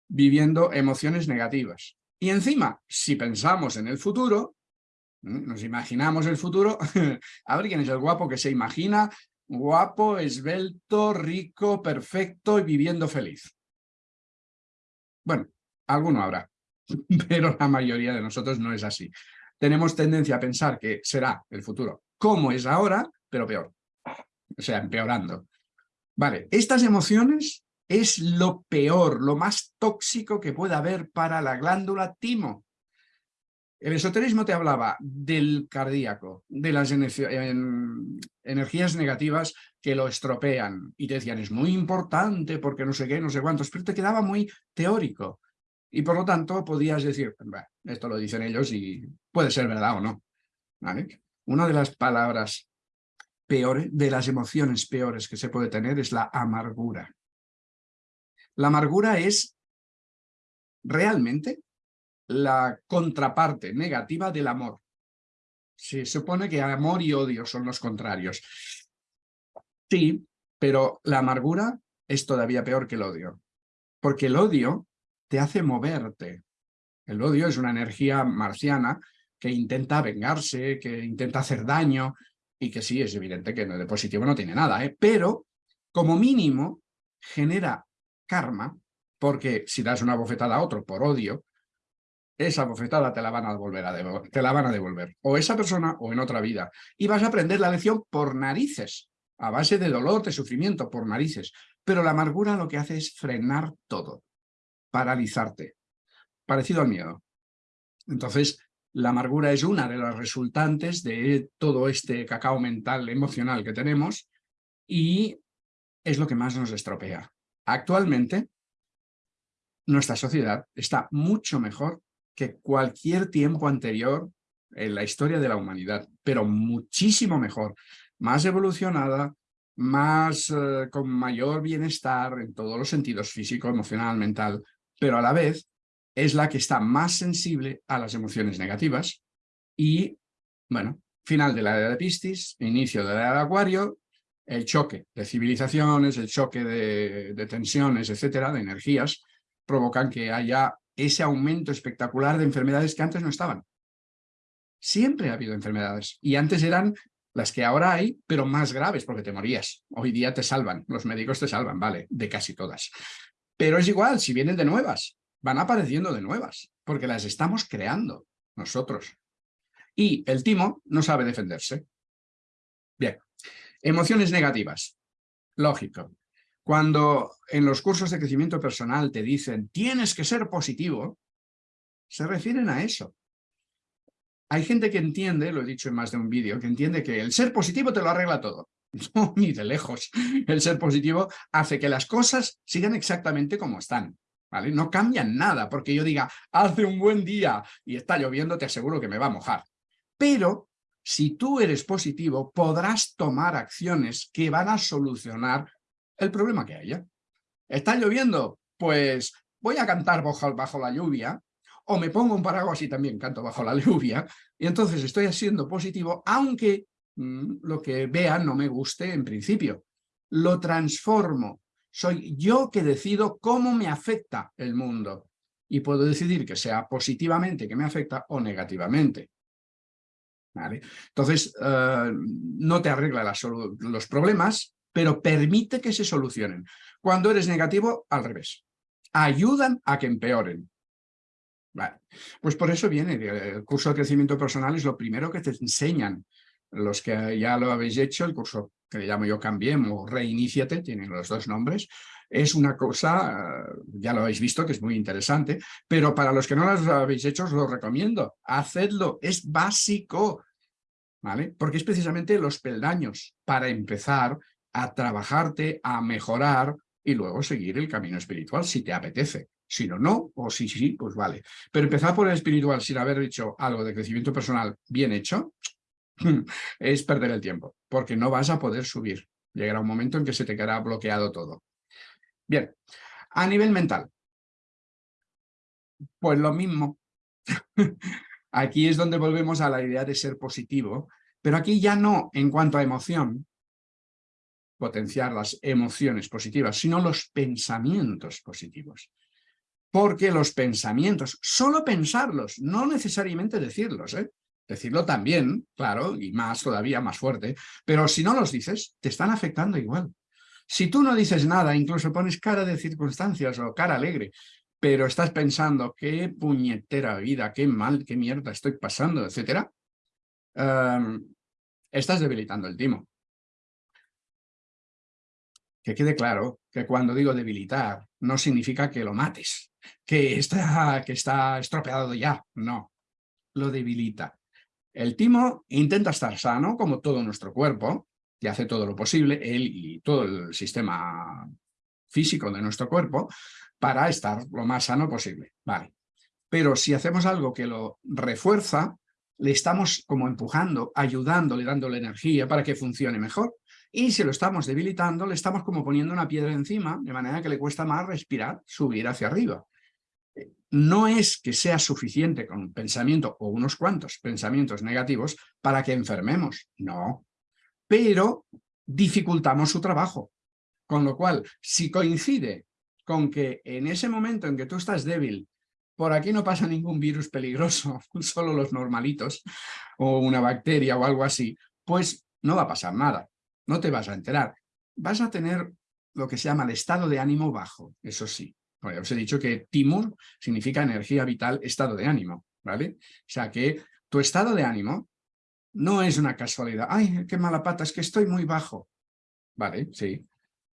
Viviendo emociones negativas. Y encima, si pensamos en el futuro, nos imaginamos el futuro, <laughs> a ver quién es el guapo que se imagina guapo, esbelto, rico, perfecto y viviendo feliz. Bueno, alguno habrá, <laughs> pero la mayoría de nosotros no es así. Tenemos tendencia a pensar que será el futuro como es ahora, pero peor. O sea, empeorando. Vale, estas emociones es lo peor, lo más tóxico que puede haber para la glándula timo. El esoterismo te hablaba del cardíaco, de las energías negativas que lo estropean. Y te decían, es muy importante porque no sé qué, no sé cuántos, pero te quedaba muy teórico. Y por lo tanto podías decir, esto lo dicen ellos y puede ser verdad o no. ¿Vale? Una de las palabras peores, de las emociones peores que se puede tener es la amargura. La amargura es realmente la contraparte negativa del amor. Se supone que amor y odio son los contrarios. Sí, pero la amargura es todavía peor que el odio. Porque el odio te hace moverte. El odio es una energía marciana que intenta vengarse, que intenta hacer daño, y que sí, es evidente que de positivo no tiene nada, ¿eh? pero como mínimo genera karma, porque si das una bofetada a otro por odio, esa bofetada te la van a a te la van a devolver, o esa persona o en otra vida, y vas a aprender la lección por narices, a base de dolor, de sufrimiento, por narices, pero la amargura lo que hace es frenar todo, paralizarte, parecido al miedo. Entonces, la amargura es una de las resultantes de todo este cacao mental, emocional que tenemos y es lo que más nos estropea. Actualmente, nuestra sociedad está mucho mejor que cualquier tiempo anterior en la historia de la humanidad, pero muchísimo mejor, más evolucionada, más eh, con mayor bienestar en todos los sentidos, físico, emocional, mental, pero a la vez es la que está más sensible a las emociones negativas y, bueno, final de la era de Piscis, inicio de la era de Acuario, el choque de civilizaciones, el choque de, tensiones, etcétera, de energías, provocan que haya ese aumento espectacular de enfermedades que antes no estaban. Siempre ha habido enfermedades y antes eran las que ahora hay, pero más graves porque te morías. Hoy día te salvan, los médicos te salvan, vale, de casi todas. Pero es igual, si vienen de nuevas, van apareciendo de nuevas, porque las estamos creando nosotros. Y el timo no sabe defenderse. Bien, emociones negativas. Lógico. Cuando en los cursos de crecimiento personal te dicen tienes que ser positivo, se refieren a eso. Hay gente que entiende, lo he dicho en más de un vídeo, que entiende que el ser positivo te lo arregla todo. <laughs> No, ni de lejos. El ser positivo hace que las cosas sigan exactamente como están. No cambian nada, porque yo diga, hace un buen día y está lloviendo, te aseguro que me va a mojar. Pero si tú eres positivo, podrás tomar acciones que van a solucionar el problema que haya. ¿Está lloviendo? Pues voy a cantar bajo, bajo la lluvia, o me pongo un paraguas y también canto bajo la <laughs> lluvia, y entonces estoy siendo positivo, aunque lo que vea no me guste en principio. Lo transformo soy yo que decido cómo me afecta el mundo y puedo decidir que sea positivamente que me afecta o negativamente. Entonces, eh, no te arregla los problemas, pero permite que se solucionen. Cuando eres negativo, al revés. Ayudan a que empeoren. Pues por eso viene el curso de crecimiento personal, es lo primero que te enseñan los que ya lo habéis hecho, el curso que le llamo yo Cambiemos o Reiníciate, tienen los dos nombres, es una cosa, ya lo habéis visto, que es muy interesante, pero para los que no lo habéis hecho os lo recomiendo, hacedlo, es básico, ¿vale? Porque es precisamente los peldaños para empezar a trabajarte, a mejorar y luego seguir el camino espiritual si te apetece. Si no, no, o si sí, pues vale. Pero empezar por el espiritual sin haber hecho algo de crecimiento personal bien hecho, <laughs> es perder el tiempo, porque no vas a poder subir. Llegará un momento en que se te quedará bloqueado todo. Bien, a nivel mental. Pues lo mismo. <laughs> aquí es donde volvemos a la idea de ser positivo, pero aquí ya no en cuanto a emoción, potenciar las emociones positivas, sino los pensamientos positivos. Porque los pensamientos, solo pensarlos, no necesariamente decirlos, ¿eh? Decirlo también, claro, y más todavía, más fuerte, pero si no los dices, te están afectando igual. Si tú no dices nada, incluso pones cara de circunstancias o cara alegre, pero estás pensando qué puñetera vida, qué mal, qué mierda estoy pasando, etcétera, em, estás debilitando el timo. Que quede claro que cuando digo debilitar, no significa que lo mates, que está, que está estropeado ya, no, lo debilita. El timo intenta estar sano, como todo nuestro cuerpo, y hace todo lo posible, él y todo el sistema físico de nuestro cuerpo, para estar lo más sano posible. Vale. Pero si hacemos algo que lo refuerza, le estamos como empujando, ayudándole, dándole energía para que funcione mejor. Y si lo estamos debilitando, le estamos como poniendo una piedra encima, de manera que le cuesta más respirar, subir hacia arriba. No es que sea suficiente con un pensamiento o unos cuantos pensamientos negativos para que enfermemos, no. Pero dificultamos su trabajo. Con lo cual, si coincide con que en ese momento en que tú estás débil, por aquí no pasa ningún virus peligroso, <laughs> solo los normalitos, o una bacteria o algo así, pues no va a pasar nada, no te vas a enterar. Vas a tener lo que se llama el estado de ánimo bajo, eso sí. Os he dicho que timur significa energía vital, estado de ánimo, ¿vale? O sea que tu estado de ánimo no es una casualidad. ¡Ay, qué mala pata! Es que estoy muy bajo. Vale, sí.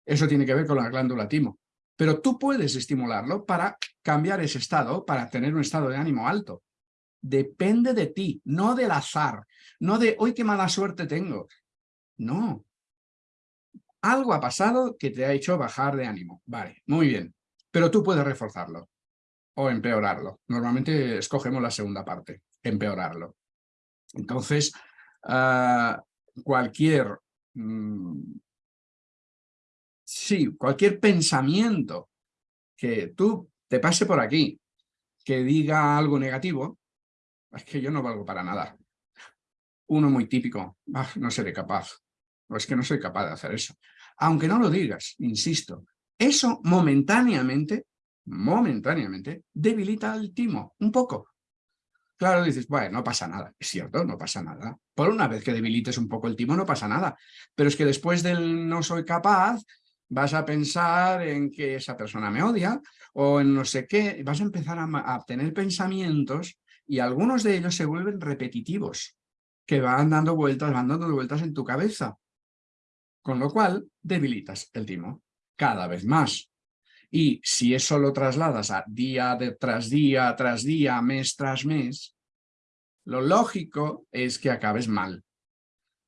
Eso tiene que ver con la glándula timo. Pero tú puedes estimularlo para cambiar ese estado, para tener un estado de ánimo alto. Depende de ti, no del azar, no de hoy qué mala suerte tengo. No. Algo ha pasado que te ha hecho bajar de ánimo. Vale, muy bien. Pero tú puedes reforzarlo o empeorarlo. Normalmente escogemos la segunda parte, empeorarlo. Entonces, ah, cualquier mm, sí, cualquier pensamiento que tú te pase por aquí, que diga algo negativo, es que yo no valgo para nada. Uno muy típico, ah, no seré capaz, o es que no soy capaz de hacer eso. Aunque no lo digas, insisto, eso momentáneamente, momentáneamente, debilita el timo, un poco. Claro, dices, bueno, no pasa nada. Es cierto, no pasa nada. Por una vez que debilites un poco el timo, no pasa nada. Pero es que después del no soy capaz, vas a pensar en que esa persona me odia o en no sé qué, vas a empezar a, tener pensamientos y algunos de ellos se vuelven repetitivos, que van dando vueltas, van dando vueltas en tu cabeza. Con lo cual, debilitas el timo cada vez más. Y si eso lo trasladas a día tras día, tras día, mes tras mes, lo lógico es que acabes mal.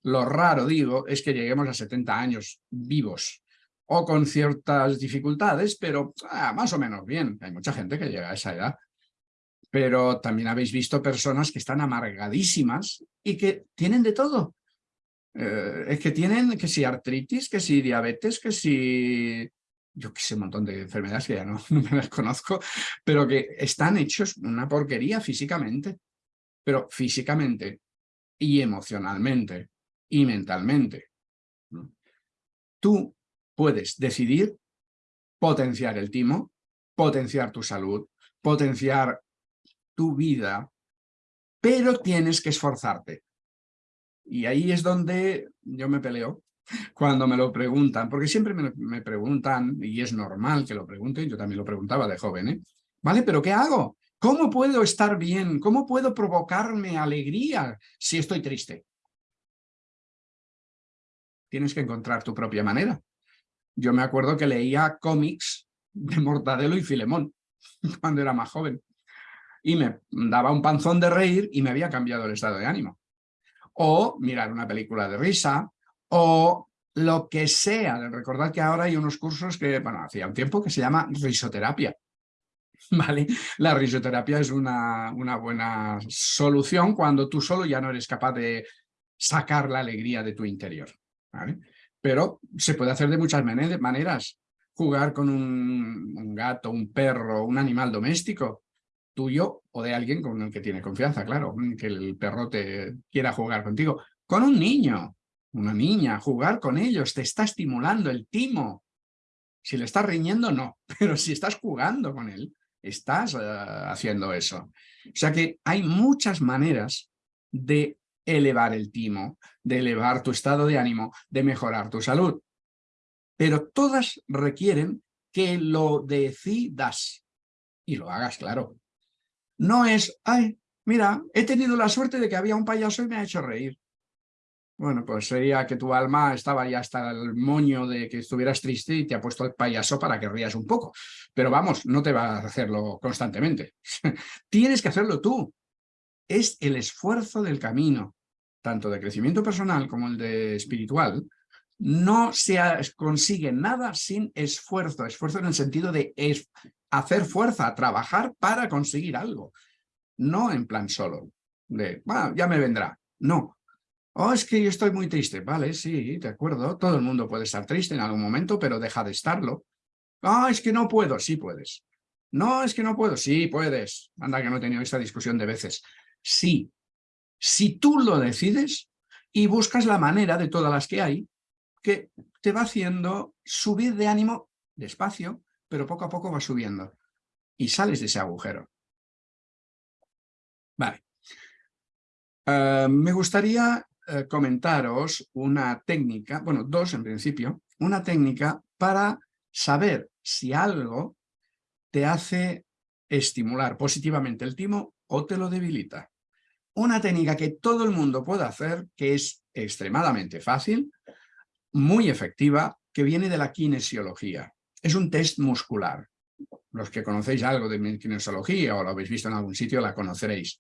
Lo raro, digo, es que lleguemos a 70 años vivos o con ciertas dificultades, pero ah, más o menos bien. Hay mucha gente que llega a esa edad. Pero también habéis visto personas que están amargadísimas y que tienen de todo. Eh, es que tienen que si artritis, que si diabetes, que si... Yo qué sé, un montón de enfermedades que ya no, <laughs> no me las conozco, pero que están hechos una porquería físicamente. Pero físicamente y emocionalmente y mentalmente. Tú puedes decidir potenciar el timo, potenciar tu salud, potenciar tu vida, pero tienes que esforzarte. Y ahí es donde yo me peleo cuando me lo preguntan, porque siempre me, preguntan, y es normal que lo pregunten, yo también lo preguntaba de joven, ¿eh? ¿Vale? ¿Pero qué hago? ¿Cómo puedo estar bien? ¿Cómo puedo provocarme alegría si estoy triste? Tienes que encontrar tu propia manera. Yo me acuerdo que leía cómics de Mortadelo y Filemón <laughs> cuando era más joven. Y me daba un panzón de reír y me había cambiado el estado de ánimo. O mirar una película de risa, o lo que sea. Recordad que ahora hay unos cursos que, bueno, hacía un tiempo que se llama risoterapia. <laughs> ¿Vale? La risoterapia es una, una buena solución cuando tú solo ya no eres capaz de sacar la alegría de tu interior. ¿vale? pero se puede hacer de muchas maneras. Jugar con un, gato, un perro, un animal doméstico, tuyo o de alguien con el que tiene confianza, claro, que el perro te quiera jugar contigo. Con un niño, una niña, jugar con ellos, te está estimulando el timo. Si le estás riñendo, no, <laughs> pero si estás jugando con él, estás eh, haciendo eso. O sea que hay muchas maneras de elevar el timo, de elevar tu estado de ánimo, de mejorar tu salud. Pero todas requieren que lo decidas y lo hagas claro. No es, ay, mira, he tenido la suerte de que había un payaso y me ha hecho reír. Bueno, pues sería que tu alma estaba ya hasta el moño de que estuvieras triste y te ha puesto el payaso para que rías un poco. Pero vamos, no te va a hacerlo constantemente. <laughs> Tienes que hacerlo tú es el esfuerzo del camino, tanto de crecimiento personal como el de espiritual, no se consigue nada sin esfuerzo, esfuerzo en el sentido de hacer fuerza, trabajar para conseguir algo. No en plan solo, de, bueno, ya me vendrá. No. Oh, es que yo estoy muy triste. Vale, sí, de acuerdo. Todo el mundo puede estar triste en algún momento, pero deja de estarlo. Ah, es que no puedo. Sí puedes. No, es que no puedo. Sí puedes. Anda que no he tenido esta discusión de veces. Sí. Si tú lo decides y buscas la manera de todas las que hay, que te va haciendo subir de ánimo despacio, pero poco a poco va subiendo. Y sales de ese agujero. Vale. Eh, me gustaría eh, comentaros una técnica, bueno, dos en principio, una técnica para saber si algo te hace estimular positivamente el timo o te lo debilita. Una técnica que todo el mundo puede hacer, que es extremadamente fácil, muy efectiva, que viene de la kinesiología. Es un test muscular. Los que conocéis algo de kinesiología o lo habéis visto en algún sitio la conoceréis.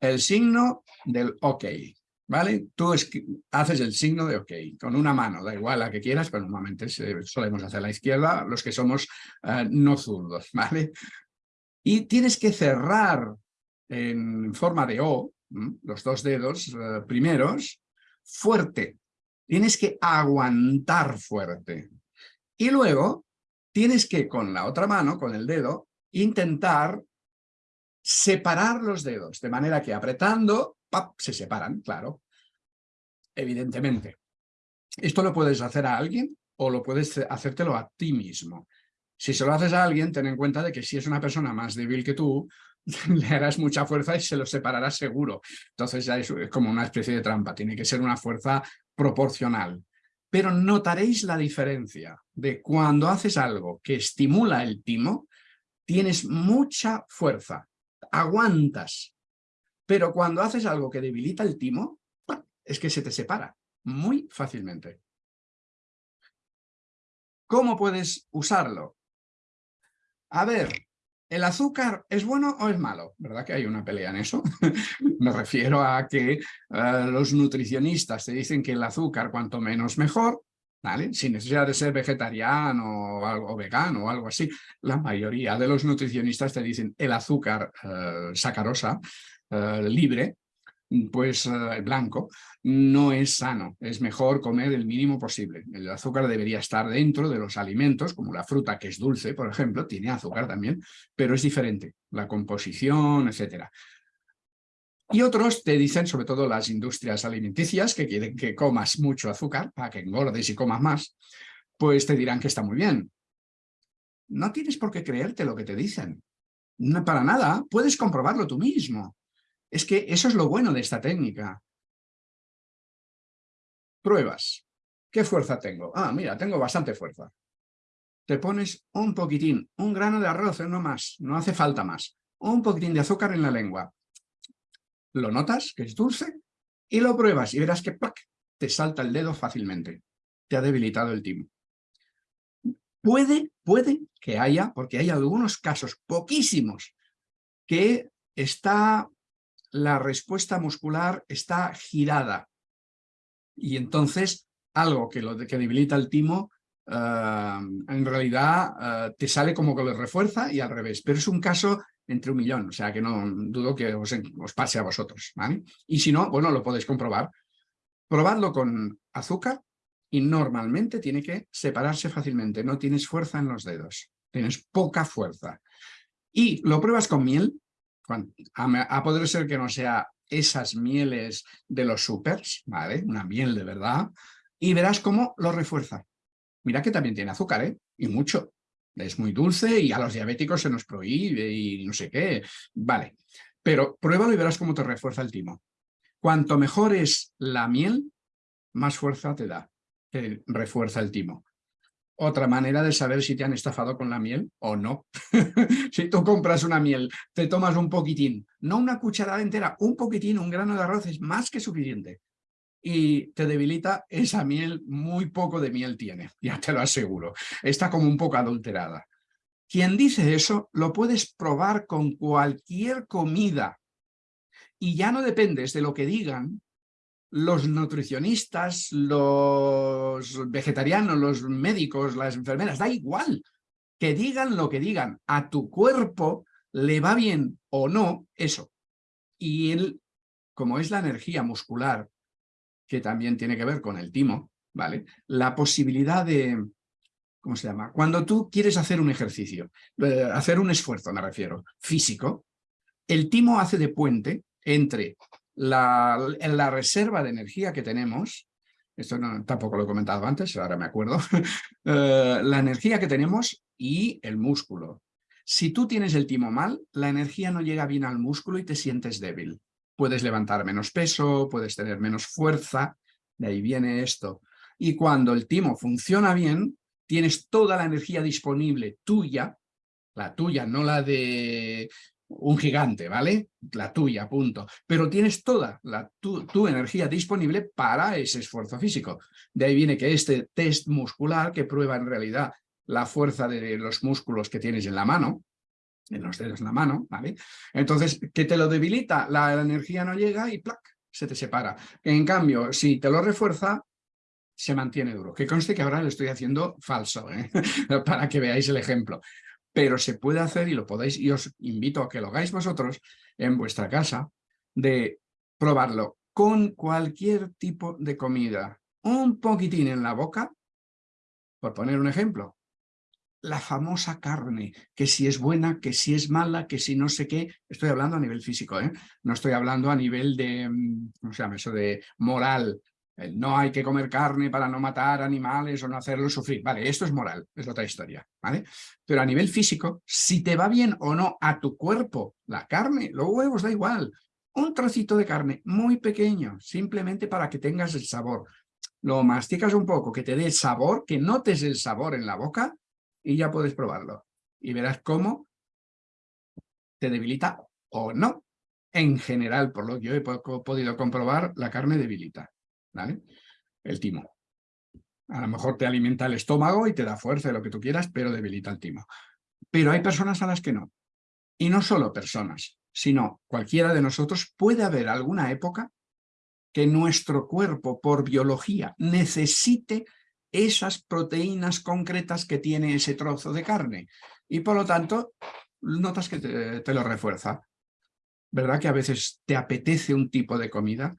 El signo del OK, ¿vale? Tú haces el signo de OK con una mano, da igual la que quieras, pero normalmente solemos hacer la izquierda los que somos eh, no zurdos, <laughs> ¿vale? Y tienes que cerrar en forma de O, los dos dedos eh, primeros, fuerte, tienes que aguantar fuerte. Y luego tienes que con la otra mano, con el dedo, intentar separar los dedos, de manera que apretando, ¡pap! se separan, claro, evidentemente. Esto lo puedes hacer a alguien o lo puedes hacértelo a ti mismo. Si se lo haces a alguien, ten en cuenta de que si es una persona más débil que tú, <laughs> le harás mucha fuerza y se lo separarás seguro. Entonces ya es como una especie de trampa, tiene que ser una fuerza proporcional. Pero notaréis la diferencia de cuando haces algo que estimula el timo, tienes mucha fuerza, aguantas. Pero cuando haces algo que debilita el timo, es que se te separa muy fácilmente. ¿Cómo puedes usarlo? A ver, ¿El azúcar es bueno o es malo? ¿Verdad que hay una pelea en eso? <laughs> Me refiero a que eh, los nutricionistas te dicen que el azúcar cuanto menos mejor, ¿vale? Sin necesidad de ser vegetariano o, algo, vegano o algo así. La mayoría de los nutricionistas te dicen el azúcar eh, sacarosa, eh, libre, pues eh, blanco, no es sano. Es mejor comer el mínimo posible. El azúcar debería estar dentro de los alimentos, como la fruta que es dulce, por ejemplo, tiene azúcar también, pero es diferente, la composición, etcétera. Y otros te dicen, sobre todo las industrias alimenticias, que quieren que comas mucho azúcar para que engordes y comas más, pues te dirán que está muy bien. No tienes por qué creerte lo que te dicen. No, para nada, puedes comprobarlo tú mismo. Es que eso es lo bueno de esta técnica. Pruebas. ¿Qué fuerza tengo? Ah, mira, tengo bastante fuerza. Te pones un poquitín, un grano de arroz, no más, no hace falta más. Un poquitín de azúcar en la lengua. Lo notas, que es dulce, y lo pruebas y verás que te salta el dedo fácilmente. Te ha debilitado el timo. Puede, puede que haya, porque hay algunos casos, poquísimos, que está la respuesta muscular está girada. Y entonces algo que, lo, que debilita el timo eh, en realidad eh, te sale como que lo refuerza y al revés. Pero es un caso entre un millón, o sea que no dudo que os, pase a vosotros. ¿vale? Y si no, bueno, lo podéis comprobar. Probadlo con azúcar y normalmente tiene que separarse fácilmente. No tienes fuerza en los dedos, tienes poca fuerza. Y lo pruebas con miel a, poder ser que no sea esas mieles de los supers, ¿vale? Una miel de verdad, y verás cómo lo refuerza. Mira que también tiene azúcar, ¿eh? Y mucho. Es muy dulce y a los diabéticos se nos prohíbe y no sé qué. Vale, pero pruébalo y verás cómo te refuerza el timo. Cuanto mejor es la miel, más fuerza te da, te refuerza el timo otra manera de saber si te han estafado con la miel o no. <laughs> si tú compras una miel, te tomas un poquitín, no una cucharada entera, un poquitín, un grano de arroz es más que suficiente. Y te debilita esa miel, muy poco de miel tiene, <laughs> ya te lo aseguro. Está como un poco adulterada. Quien dice eso lo puedes probar con cualquier comida. Y ya no dependes de lo que digan, los nutricionistas, los vegetarianos, los médicos, las enfermeras, da igual. Que digan lo que digan, a tu cuerpo le va bien o no eso. Y él, como es la energía muscular, que también tiene que ver con el timo, ¿vale? La posibilidad de, ¿cómo se llama? Cuando tú quieres hacer un ejercicio, eh, hacer un esfuerzo, me refiero, físico, el timo hace de puente entre la, la reserva de energía que tenemos, esto no, tampoco lo he comentado antes, ahora me acuerdo, <laughs> eh, la energía que tenemos y el músculo. Si tú tienes el timo mal, la energía no llega bien al músculo y te sientes débil. Puedes levantar menos peso, puedes tener menos fuerza, de ahí viene esto. Y cuando el timo funciona bien, tienes toda la energía disponible tuya, la tuya, no la de un gigante, ¿vale? La tuya, punto. Pero tienes toda la, tu, tu, energía disponible para ese esfuerzo físico. De ahí viene que este test muscular, que prueba en realidad la fuerza de los músculos que tienes en la mano, en los dedos en la mano, ¿vale? Entonces, que te lo debilita, la energía no llega y ¡plac! se te separa. En cambio, si te lo refuerza, se mantiene duro. Que conste que ahora lo estoy haciendo falso, ¿eh? <laughs> para que veáis el ejemplo. Pero se puede hacer y lo podéis, y os invito a que lo hagáis vosotros en vuestra casa, de probarlo con cualquier tipo de comida. Un poquitín en la boca, por poner un ejemplo, la famosa carne, que si es buena, que si es mala, que si no sé qué, estoy hablando a nivel físico, ¿eh? no estoy hablando a nivel de, mm, ¿cómo se llama eso?, de moral, no hay que comer carne para no matar animales o no hacerlos sufrir, vale, esto es moral, es otra historia, ¿vale? Pero a nivel físico, si te va bien o no a tu cuerpo la carne, los huevos da igual, un trocito de carne muy pequeño, simplemente para que tengas el sabor, lo masticas un poco, que te dé el sabor, que notes el sabor en la boca, y ya puedes probarlo. Y verás cómo te debilita o no. En general, por lo que yo he podido comprobar, la carne debilita. ¿Vale? El timo. A lo mejor te alimenta el estómago y te da fuerza, lo que tú quieras, pero debilita el timo. Pero hay personas a las que no. Y no solo personas, sino cualquiera de nosotros puede haber alguna época que nuestro cuerpo, por biología, necesite esas proteínas concretas que tiene ese trozo de carne. Y por lo tanto, notas que te, lo refuerza. ¿Verdad que a veces te apetece un tipo de comida?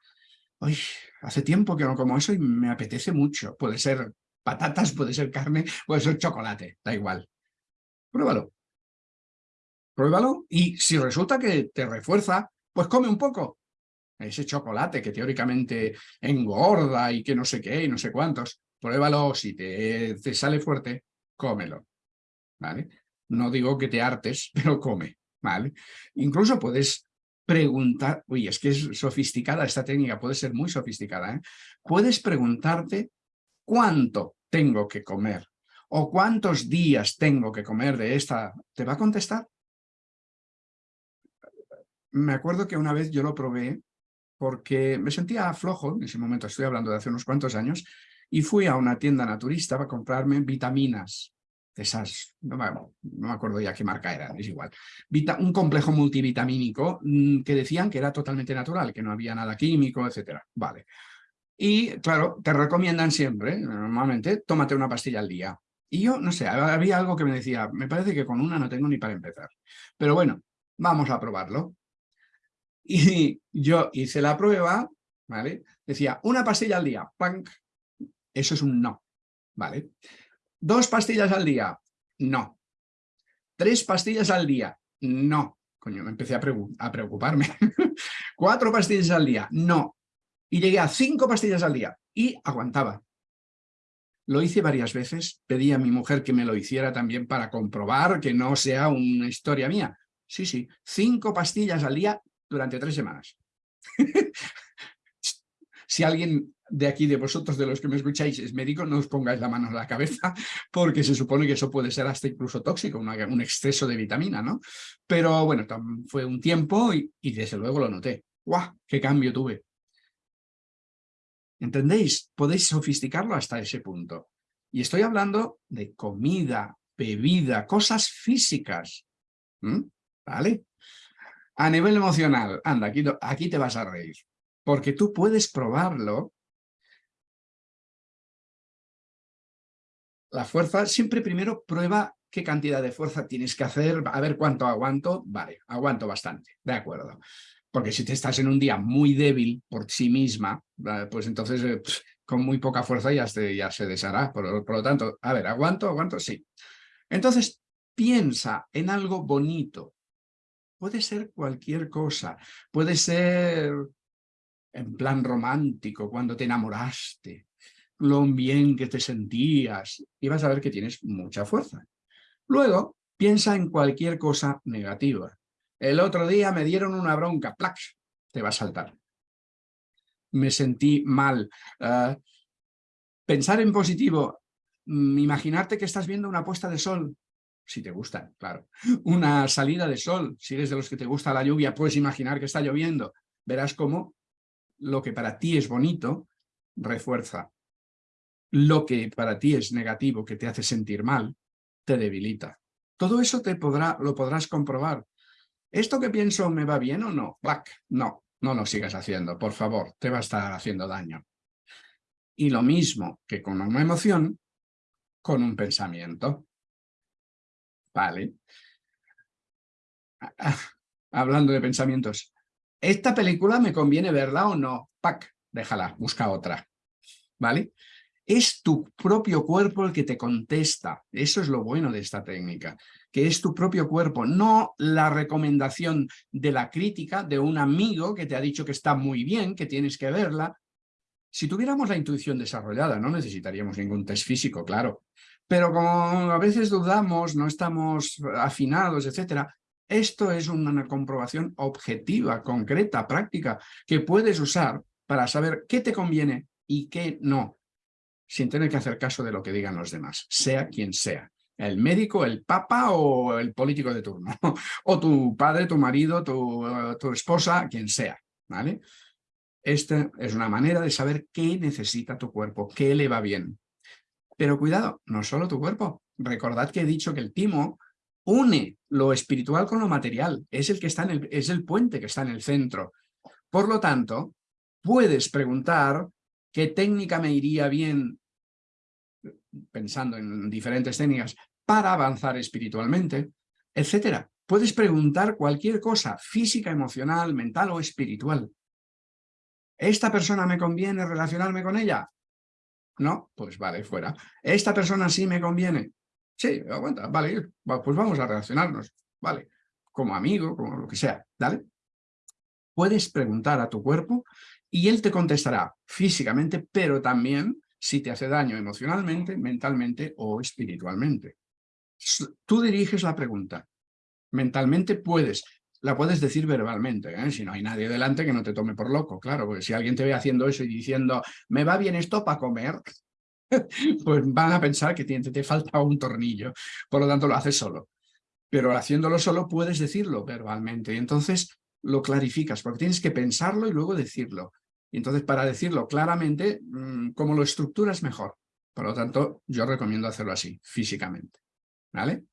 Hace tiempo que no como eso y me apetece mucho. Puede ser patatas, puede ser carne, puede ser chocolate, da igual. Pruébalo. Pruébalo y si resulta que te refuerza, pues come un poco. Ese chocolate que teóricamente engorda y que no sé qué y no sé cuántos pruébalo, si te, te sale fuerte, cómelo, ¿vale? No digo que te hartes, <laughs> pero come, ¿vale? Incluso puedes preguntar, uy, es que es sofisticada esta técnica, puede ser muy sofisticada, ¿eh? Puedes preguntarte cuánto tengo que comer o cuántos días tengo que comer de esta, ¿te va a contestar? Me acuerdo que una vez yo lo probé porque me sentía flojo, en ese momento estoy hablando de hace unos cuantos años, y fui a una tienda naturista para comprarme vitaminas, esas, no me, acuerdo ya qué marca eran, es igual, un complejo multivitamínico mm, que decían que era totalmente natural, que no había nada químico, etcétera, vale. Y claro, te recomiendan siempre, normalmente, tómate una pastilla al día. Y yo, no sé, había algo que me decía, me parece que con una no tengo ni para empezar. Pero bueno, vamos a probarlo. <laughs> Y yo hice la prueba, ¿vale? Decía, una pastilla al día, ¡pank! Eso es un no, ¿vale? ¿Dos pastillas al día? No. ¿Tres pastillas al día? No. Coño, me empecé a, a preocuparme. <laughs> ¿Cuatro pastillas al día? No. Y llegué a cinco pastillas al día y aguantaba. Lo hice varias veces, pedí a mi mujer que me lo hiciera también para comprobar que no sea una historia mía. Sí, sí, cinco pastillas al día durante tres semanas. <laughs> si alguien de aquí, de vosotros, de los que me escucháis, es médico, no os pongáis la mano en la cabeza, <laughs> porque se supone que eso puede ser hasta incluso tóxico, un exceso de vitamina, ¿no? Pero bueno, fue un tiempo y, desde luego lo noté. ¡Guau! ¡Qué cambio tuve! ¿Entendéis? Podéis sofisticarlo hasta ese punto. Y estoy hablando de comida, bebida, cosas físicas. ¿Vale? A nivel emocional, anda, aquí te vas a reír. Porque tú puedes probarlo la fuerza siempre primero prueba qué cantidad de fuerza tienes que hacer, a ver cuánto aguanto, vale, aguanto bastante, de acuerdo. Porque si te estás en un día muy débil por sí misma, pues entonces eh, con muy poca fuerza ya se, ya se deshará. Por, por lo tanto, a ver, ¿aguanto? ¿Aguanto? Sí. Entonces, piensa en algo bonito. Puede ser cualquier cosa. Puede ser en plan romántico, cuando te enamoraste, lo bien que te sentías, y vas a ver que tienes mucha fuerza. Luego, piensa en cualquier cosa negativa. El otro día me dieron una bronca, ¡plac! Te va a saltar. Me sentí mal. Ah, pensar en positivo, mm, imaginarte que estás viendo una puesta de sol, si te gusta, claro. Una salida de sol, si eres de los que te gusta la lluvia, puedes imaginar que está lloviendo. Verás cómo lo que para ti es bonito, refuerza. Lo que para ti es negativo, que te hace sentir mal, te debilita. Todo eso te podrá, lo podrás comprobar. ¿Esto que pienso me va bien o no? No, no lo sigas haciendo, por favor, te va a estar haciendo daño. Y lo mismo que con una emoción, con un pensamiento. Vale. Ah, ah, hablando de pensamientos, ¿esta película me conviene verla o no? Pac, déjala, busca otra. ¿Vale? Es tu propio cuerpo el que te contesta. Eso es lo bueno de esta técnica, que es tu propio cuerpo, no la recomendación de la crítica de un amigo que te ha dicho que está muy bien, que tienes que verla. Si tuviéramos la intuición desarrollada, no necesitaríamos ningún test físico, claro. Pero como a veces dudamos, no estamos afinados, etcétera, esto es una comprobación objetiva, concreta, práctica, que puedes usar para saber qué te conviene y qué no, sin tener que hacer caso de lo que digan los demás, sea quien sea. El médico, el papa o el político de turno. <laughs> o tu padre, tu marido, tu, tu esposa, quien sea. ¿vale? Esta es una manera de saber qué necesita tu cuerpo, qué le va bien. Pero cuidado, no solo tu cuerpo. Recordad que he dicho que el timo une lo espiritual con lo material. Es el, que está en el, es el puente que está en el centro. Por lo tanto, puedes preguntar qué técnica me iría bien, pensando en diferentes técnicas, para avanzar espiritualmente, etcétera. Puedes preguntar cualquier cosa, física, emocional, mental o espiritual. ¿Esta persona me conviene relacionarme con ella? No, pues vale, fuera. ¿Esta persona sí me conviene? Sí, aguanta, vale, pues vamos a relacionarnos, vale, como amigo, como lo que sea, ¿vale? Puedes preguntar a tu cuerpo y él te contestará físicamente, pero también si te hace daño emocionalmente, mentalmente o espiritualmente. Tú diriges la pregunta. Mentalmente puedes, la puedes decir verbalmente, ¿eh? si no hay nadie delante que no te tome por loco, claro, porque si alguien te ve haciendo eso y diciendo, me va bien esto para comer, <laughs> pues van a pensar que te, falta un tornillo, por lo tanto lo haces solo. Pero haciéndolo solo puedes decirlo verbalmente y entonces lo clarificas, porque tienes que pensarlo y luego decirlo. Y entonces para decirlo claramente, mm, como lo estructuras mejor. Por lo tanto, yo recomiendo hacerlo así, físicamente. ¿Vale?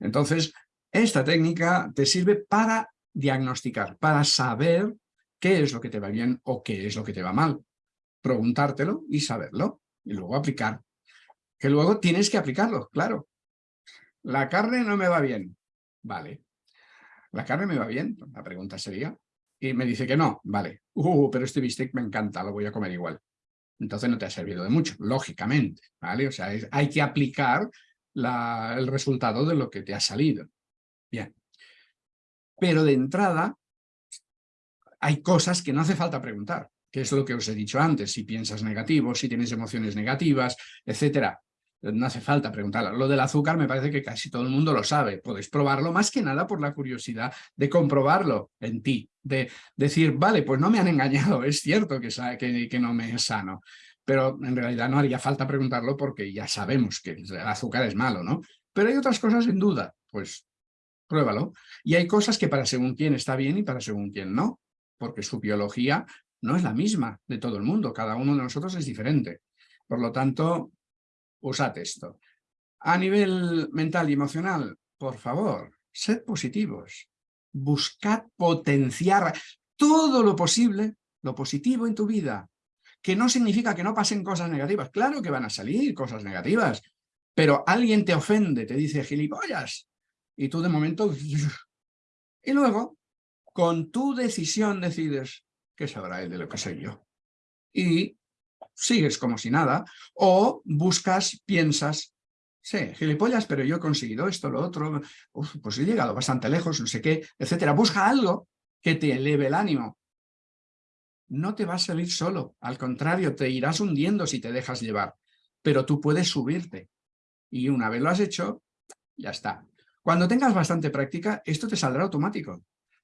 Entonces, esta técnica te sirve para diagnosticar, para saber qué es lo que te va bien o qué es lo que te va mal. Preguntártelo y saberlo, y luego aplicar. Que luego tienes que aplicarlo, claro. La carne no me va bien. Vale. ¿La carne me va bien? La pregunta sería. Y me dice que no. Vale. Uh, pero este bistec me encanta, lo voy a comer igual. Entonces no te ha servido de mucho, lógicamente. ¿vale? O sea, hay que aplicar el resultado de lo que te ha salido. Bien. Pero de entrada hay cosas que no hace falta preguntar, que es lo que os he dicho antes, si piensas negativo, si tienes emociones negativas, etcétera. No hace falta preguntar. Lo del azúcar me parece que casi todo el mundo lo sabe. Podéis probarlo más que nada por la curiosidad de comprobarlo en ti. De decir, vale, pues no me han engañado, es cierto que, que, que no me es sano. Pero en realidad no haría falta preguntarlo porque ya sabemos que el azúcar es malo, ¿no? Pero hay otras cosas en duda. Pues pruébalo. Y hay cosas que para según quién está bien y para según quién no, porque su biología no es la misma de todo el mundo, cada uno de nosotros es diferente. Por lo tanto, usad esto. A nivel mental y emocional, por favor, sed positivos. Buscad potenciar todo lo posible, lo positivo en tu vida, que no significa que no pasen cosas negativas. Claro que van a salir cosas negativas, Pero alguien te ofende, te dice gilipollas, y tú de momento... <laughs> Y luego, con tu decisión decides qué sabrá él de lo que soy yo. Y sigues como si nada, o buscas, piensas, sí, gilipollas, pero yo he conseguido esto, lo otro, pues he llegado bastante lejos, no sé qué, etcétera. Busca algo que te eleve el ánimo. No te vas a salir solo, al contrario, te irás hundiendo si te dejas llevar, pero tú puedes subirte. Y una vez lo has hecho, ya está. Cuando tengas bastante práctica, esto te saldrá automático.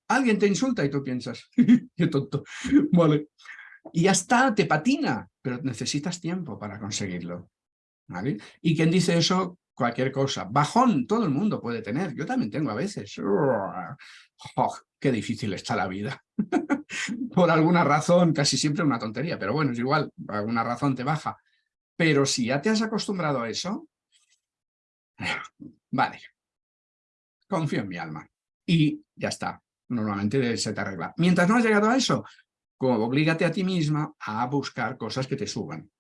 Alguien te insulta y tú piensas, <laughs> qué tonto, vale. Y ya está, te patina, pero necesitas tiempo para conseguirlo. ¿vale? Y quien dice eso, cualquier cosa. Bajón, todo el mundo puede tener. Yo también tengo a veces. Oh, qué difícil está la vida. <laughs> Por alguna razón, casi siempre una tontería, pero bueno, es igual, por alguna razón te baja. Pero si ya te has acostumbrado a eso, vale, confío en mi alma. Y ya está, normalmente se te arregla. Mientras no has llegado a eso, oblígate a ti misma a buscar cosas que te suban.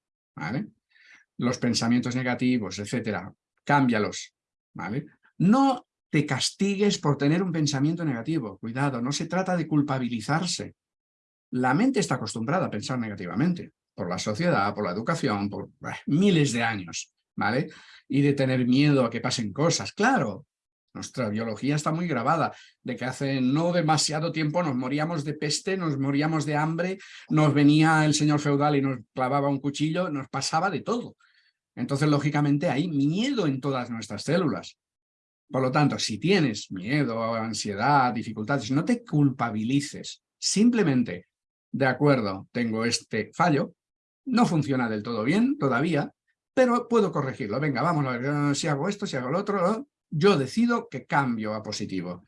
Los pensamientos negativos, etcétera, cámbialos, ¿vale? No te castigues por tener un pensamiento negativo, cuidado, no se trata de culpabilizarse. La mente está acostumbrada a pensar negativamente, por la sociedad, por la educación, por miles de años, ¿vale? Y de tener miedo a que pasen cosas, claro, nuestra biología está muy grabada, de que hace no demasiado tiempo nos moríamos de peste, nos moríamos de hambre, nos venía el señor feudal y nos clavaba un cuchillo, nos pasaba de todo. Entonces, lógicamente, hay miedo en todas nuestras células. Por lo tanto, si tienes miedo, ansiedad, dificultades, no te culpabilices. Simplemente, de acuerdo, tengo este fallo, no funciona del todo bien todavía, pero puedo corregirlo. Venga, vamos a ver eh, si hago esto, si hago lo otro, yo decido que cambio a positivo.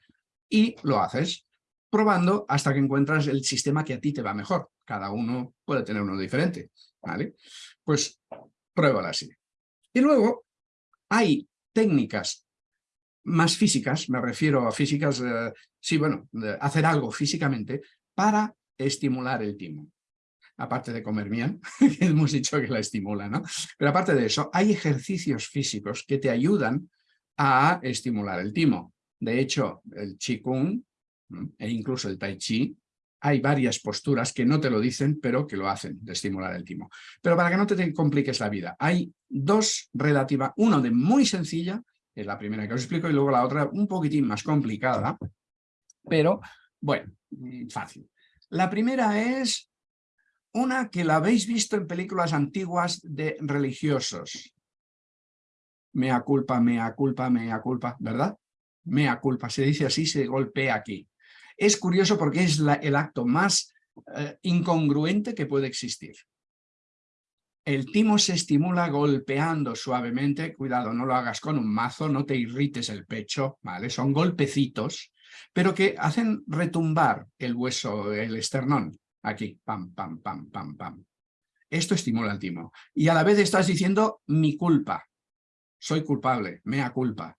Y lo haces probando hasta que encuentras el sistema que a ti te va mejor. Cada uno puede tener uno diferente, ¿vale? Pues pruébalo así. Y luego hay técnicas más físicas, me refiero a físicas, eh, sí, bueno, hacer algo físicamente para estimular el timo. Aparte de comer bien, <laughs> que hemos dicho que la estimula, ¿no? Pero aparte de eso, hay ejercicios físicos que te ayudan a estimular el timo. De hecho, el Qigong e incluso el Tai Chi, hay varias posturas que no te lo dicen, pero que lo hacen, de estimular el timo. Pero para que no te compliques la vida, hay dos relativas, uno de muy sencilla, es la primera que os explico, y luego la otra un poquitín más complicada, pero bueno, mm, fácil. La primera es una que la habéis visto en películas antiguas de religiosos mea culpa, mea culpa, mea culpa, ¿verdad? Mea culpa, se dice así, se golpea aquí. Es curioso porque es el acto más eh, incongruente que puede existir. El timo se estimula golpeando suavemente, cuidado, no lo hagas con un mazo, no te irrites el pecho, ¿vale? Son golpecitos, pero que hacen retumbar el hueso, el esternón, aquí, pam, pam, pam, pam, pam. Esto estimula el timo. Y a la vez estás diciendo mi culpa, soy culpable, mea culpa.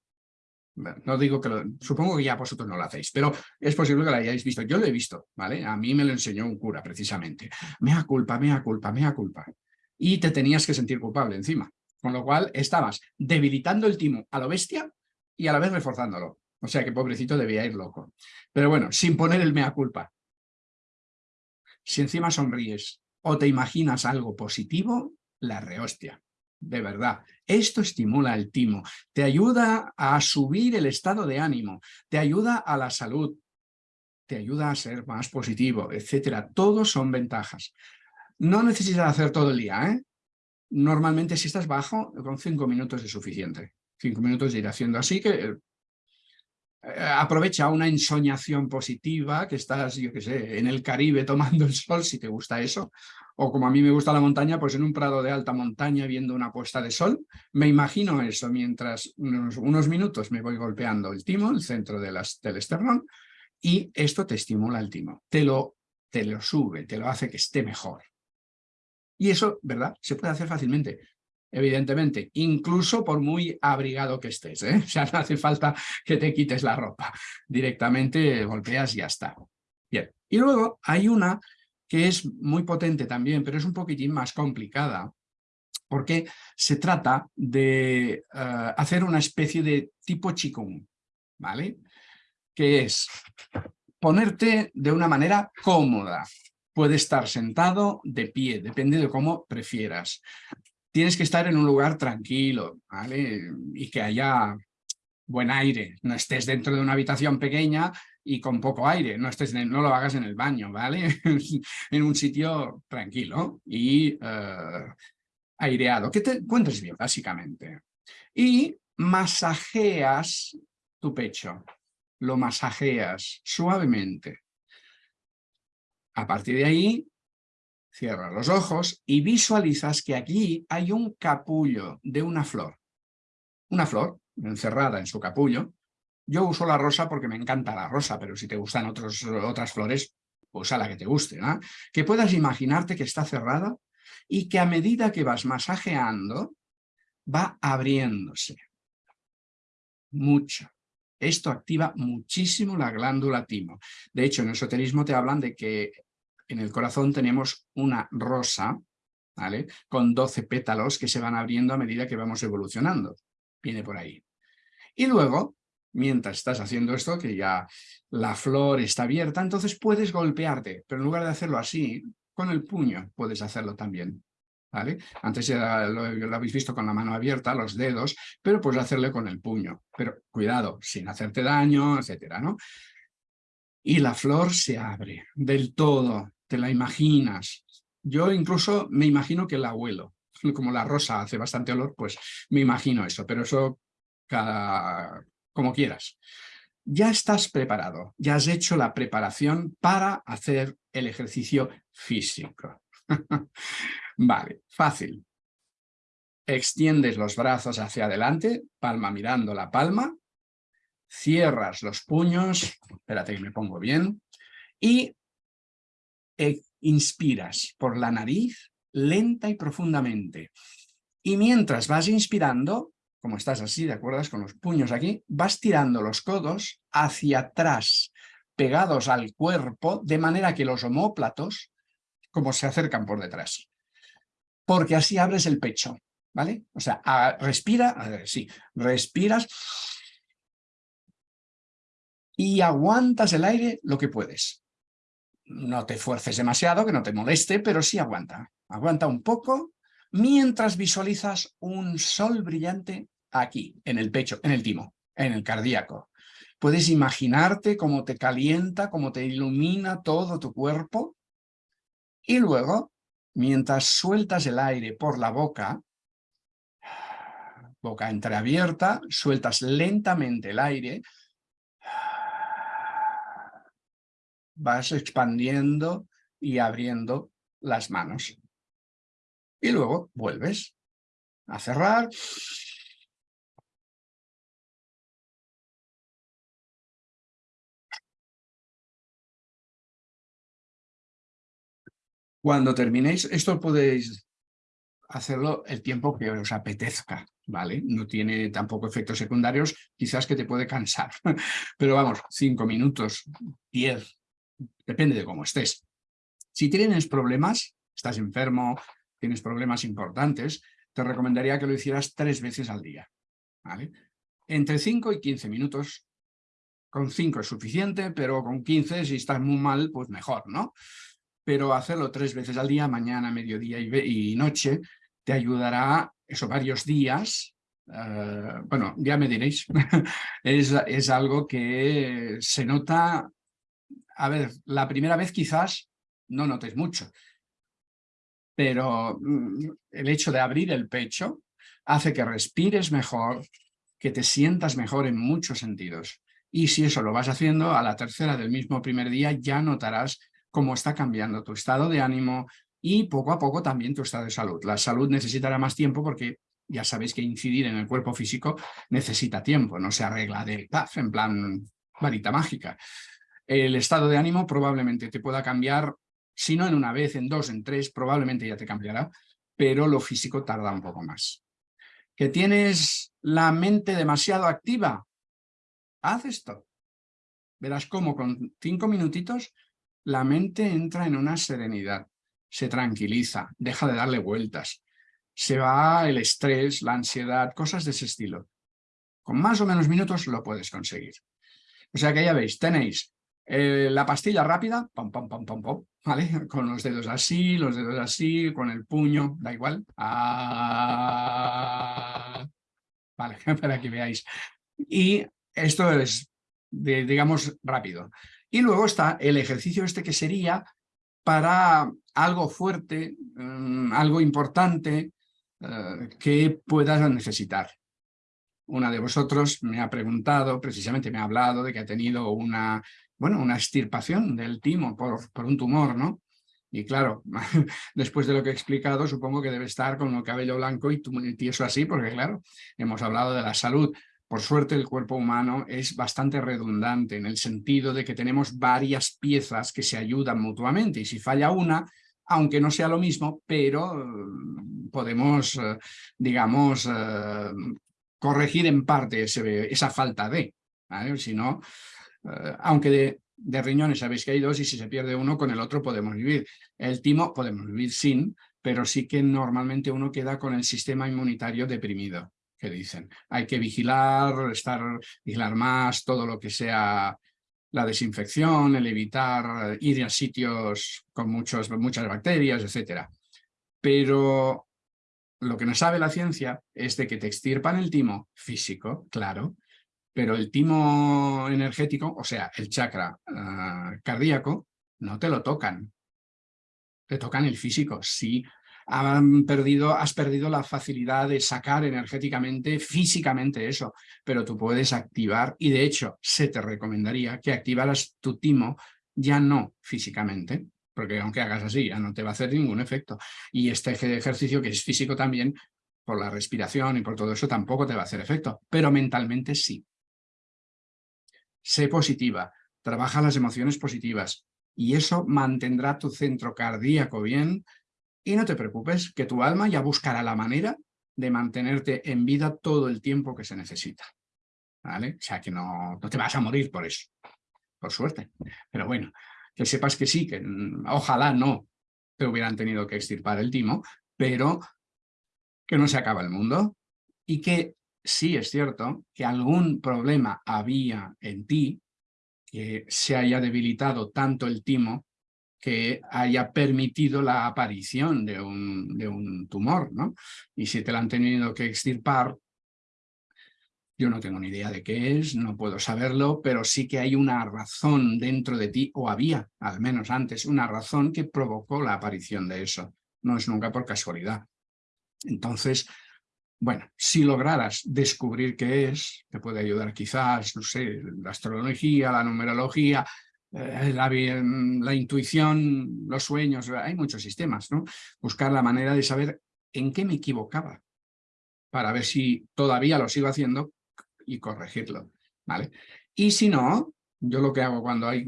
No digo que lo, supongo que ya vosotros no lo hacéis, pero es posible que lo hayáis visto. Yo lo he visto, ¿vale? A mí me lo enseñó un cura, precisamente. Mea culpa, mea culpa, mea culpa. Y te tenías que sentir culpable encima. Con lo cual estabas debilitando el timo a lo bestia y a la vez reforzándolo. O sea que pobrecito debía ir loco. Pero bueno, sin poner el mea culpa. Si encima sonríes o te imaginas algo positivo, la rehostia de verdad. Esto estimula el timo, te ayuda a subir el estado de ánimo, te ayuda a la salud, te ayuda a ser más positivo, etcétera. Todos son ventajas. No necesitas hacer todo el día, ¿eh? Normalmente si estás bajo, con cinco minutos es suficiente. Cinco minutos de ir haciendo así que eh, aprovecha una ensoñación positiva, que estás, yo qué sé, en el Caribe tomando el sol, si te gusta eso, o como a mí me gusta la montaña, pues en un prado de alta montaña viendo una puesta de sol, me imagino eso mientras unos, minutos me voy golpeando el timo, el centro de las, del esternón, y esto te estimula el timo, te lo, te lo sube, te lo hace que esté mejor. Y eso, ¿verdad? Se puede hacer fácilmente evidentemente, incluso por muy abrigado que estés. ¿eh? <laughs> O sea, no hace falta que te quites la ropa. Directamente golpeas y ya está. Bien. Y luego hay una que es muy potente también, pero es un poquitín más complicada, porque se trata de eh, hacer una especie de tipo Qigong, ¿vale? Que es ponerte de una manera cómoda. Puede estar sentado, de pie, depende de cómo prefieras. Tienes que estar en un lugar tranquilo, ¿vale? Y que haya buen aire. No estés dentro de una habitación pequeña y con poco aire. No, estés no lo hagas en el baño, ¿vale? <laughs> en un sitio tranquilo y eh, aireado, que te encuentres bien, básicamente. Y masajeas tu pecho, lo masajeas suavemente. A partir de ahí, cierras los ojos y visualizas que aquí hay un capullo de una flor. Una flor encerrada en su capullo. Yo uso la rosa porque me encanta la rosa, pero si te gustan otras flores, usa la que te guste. Que puedas imaginarte que está cerrada y que a medida que vas masajeando, va abriéndose. Mucho. Esto activa muchísimo la glándula timo. De hecho, en el esoterismo te hablan de que en el corazón tenemos una rosa, ¿vale? Con 12 pétalos que se van abriendo a medida que vamos evolucionando. Viene por ahí. Y luego, mientras estás haciendo esto, que ya la flor está abierta, entonces puedes golpearte, pero en lugar de hacerlo así, con el puño puedes hacerlo también. ¿Vale? Antes ya lo, habéis visto con la mano abierta, los dedos, pero puedes hacerle con el puño. Pero cuidado, sin hacerte daño, etcétera, ¿no? Y la flor se abre del todo, te la imaginas. Yo incluso me imagino que el abuelo, como la rosa hace bastante olor, pues me imagino eso, pero eso cada, como quieras. Ya estás preparado, ya has hecho la preparación para hacer el ejercicio físico. <laughs> vale, fácil. Extiendes los brazos hacia adelante, palma mirando la palma, cierras los puños, espérate que me pongo bien, y e inspiras por la nariz lenta y profundamente. Y mientras vas inspirando, como estás así, ¿de acuerdo? Con los puños aquí, vas tirando los codos hacia atrás, pegados al cuerpo, de manera que los homóplatos como se acercan por detrás. Porque así abres el pecho, ¿vale? O sea, respira, sí, respiras y aguantas el aire lo que puedes. No te fuerces demasiado, que no te moleste, pero sí aguanta. Aguanta un poco mientras visualizas un sol brillante aquí, en el pecho, en el timo, en el cardíaco. Puedes imaginarte cómo te calienta, cómo te ilumina todo tu cuerpo y luego, mientras sueltas el aire por la boca, boca entreabierta, sueltas lentamente el aire, vas expandiendo y abriendo las manos. Y luego vuelves a cerrar. Cuando terminéis, esto podéis hacerlo el tiempo que os apetezca, ¿vale? No tiene tampoco efectos secundarios, quizás que te puede cansar, <laughs> pero vamos, cinco minutos, diez, depende de cómo estés. Si tienes problemas, estás enfermo, tienes problemas importantes, te recomendaría que lo hicieras tres veces al día, ¿vale? Entre 5 y 15 minutos, con 5 es suficiente, pero con 15 si estás muy mal, pues mejor, ¿no? Pero hacerlo tres veces al día, mañana, mediodía y, noche, te ayudará eso varios días eh, bueno, ya me diréis, <laughs> es, es, algo que se nota, a ver, la primera vez quizás no notes mucho, pero mm, el hecho de abrir el pecho hace que respires mejor, que te sientas mejor en muchos sentidos. Y si eso lo vas haciendo, a la tercera del mismo primer día ya notarás cómo está cambiando tu estado de ánimo y poco a poco también tu estado de salud. La salud necesitará más tiempo porque ya sabéis que incidir en el cuerpo físico necesita tiempo, no se arregla de taf, en plan varita mágica. El estado de ánimo probablemente te pueda cambiar si no en una vez, en dos, en tres, probablemente ya te cambiará, pero lo físico tarda un poco más. ¿Que tienes la mente demasiado activa? Haz esto. Verás cómo con cinco minutitos la mente entra en una serenidad, se tranquiliza, deja de darle vueltas. se va el estrés, la ansiedad, cosas de ese estilo. Con más o menos minutos lo puedes conseguir. O sea que ya veis, tenéis eh, la pastilla rápida, pam, pam, pam, pam, pam, ¿vale? <laughs> Con los dedos así, los dedos así, con el puño, da igual. Ah, vale, <laughs> para que veáis. Y esto es, digamos, rápido. Y luego está el ejercicio este que sería para algo fuerte, mm, algo importante eh, que puedas necesitar. Una de vosotros me ha preguntado, precisamente me ha hablado de que ha tenido una bueno, una extirpación del timo por, por un tumor, ¿no? Y claro, <laughs> después de lo que he explicado, supongo que debe estar con el cabello blanco y tieso así, porque claro, hemos hablado de la salud. Por suerte el cuerpo humano es bastante redundante en el sentido de que tenemos varias piezas que se ayudan mutuamente y si falla una, aunque no sea lo mismo, pero mm, podemos, eh, digamos, eh, corregir en parte esa falta de. Si no, eh, aunque de, riñones sabéis que hay dos y si se pierde uno con el otro podemos vivir. El timo podemos vivir sin, pero sí que normalmente uno queda con el sistema inmunitario deprimido, que dicen. Hay que vigilar, estar, vigilar más, todo lo que sea la desinfección, el evitar ir a sitios con muchos, muchas bacterias, etc. Pero lo que nos sabe la ciencia es de que te extirpan el timo físico, claro, pero el timo energético, o sea, el chakra ah, cardíaco, no te lo tocan. Te tocan el físico. Sí, perdido, has perdido la facilidad de sacar energéticamente, físicamente eso, pero tú puedes activar, y de hecho se te recomendaría que activaras tu timo ya no físicamente, porque aunque hagas así ya no te va a hacer ningún efecto. Y este ejercicio que es físico también, por la respiración y por todo eso tampoco te va a hacer efecto, pero mentalmente sí sé positiva, trabaja las emociones positivas y eso mantendrá tu centro cardíaco bien y no te preocupes que tu alma ya buscará la manera de mantenerte en vida todo el tiempo que se necesita. ¿Vale? O sea que no, no te vas a morir por eso, por suerte. Pero bueno, que sepas que sí, que mm, ojalá no te hubieran tenido que extirpar el timo, pero que no se acaba el mundo y que sí es cierto que algún problema había en ti, que se haya debilitado tanto el timo que haya permitido la aparición de un, de un tumor, ¿no? Y si te lo han tenido que extirpar, yo no tengo ni idea de qué es, no puedo saberlo, pero sí que hay una razón dentro de ti, o había, al menos antes, una razón que provocó la aparición de eso. No es nunca por casualidad. Entonces, bueno, si lograras descubrir qué es, te puede ayudar quizás, no sé, la astrología, la numerología, eh, la, intuición, los sueños, hay muchos sistemas, ¿no? Buscar la manera de saber en qué me equivocaba para ver si todavía lo sigo haciendo y corregirlo, ¿vale? Y si no, yo lo que hago cuando hay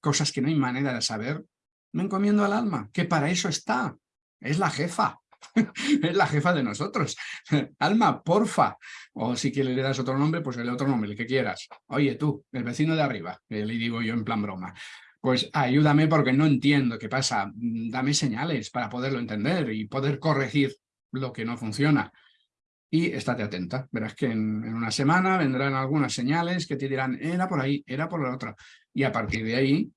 cosas que no hay manera de saber, me encomiendo al alma, que para eso está, es la jefa, <laughs> es la jefa de nosotros. <laughs> Alma, porfa. O si quieres le das otro nombre, pues el otro nombre, el que quieras. Oye, tú, el vecino de arriba, le digo yo en plan broma. Pues ayúdame porque no entiendo qué pasa. Dame señales para poderlo entender y poder corregir lo que no funciona. Y estate atenta. Verás que en, en una semana vendrán algunas señales que te dirán, era por ahí, era por la otra. Y a partir de ahí,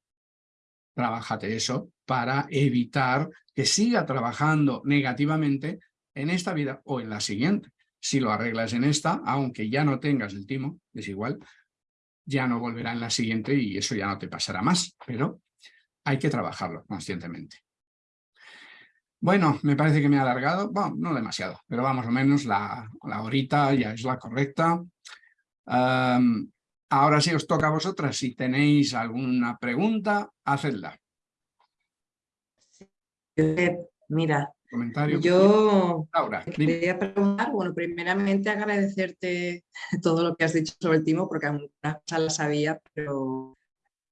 trabájate eso para evitar que siga trabajando negativamente en esta vida o en la siguiente. Si lo arreglas en esta, aunque ya no tengas el timo, es igual, ya no volverá en la siguiente y eso ya no te pasará más, pero hay que trabajarlo conscientemente. Bueno, me parece que me ha alargado, bueno, no demasiado, pero vamos o menos la, la horita ya es la correcta. Ahora sí os toca a vosotras, si tenéis alguna pregunta, hacedla. Mira, yo quería preguntar, bueno, primeramente agradecerte todo lo que has dicho sobre el timo, porque algunas cosas las sabía, pero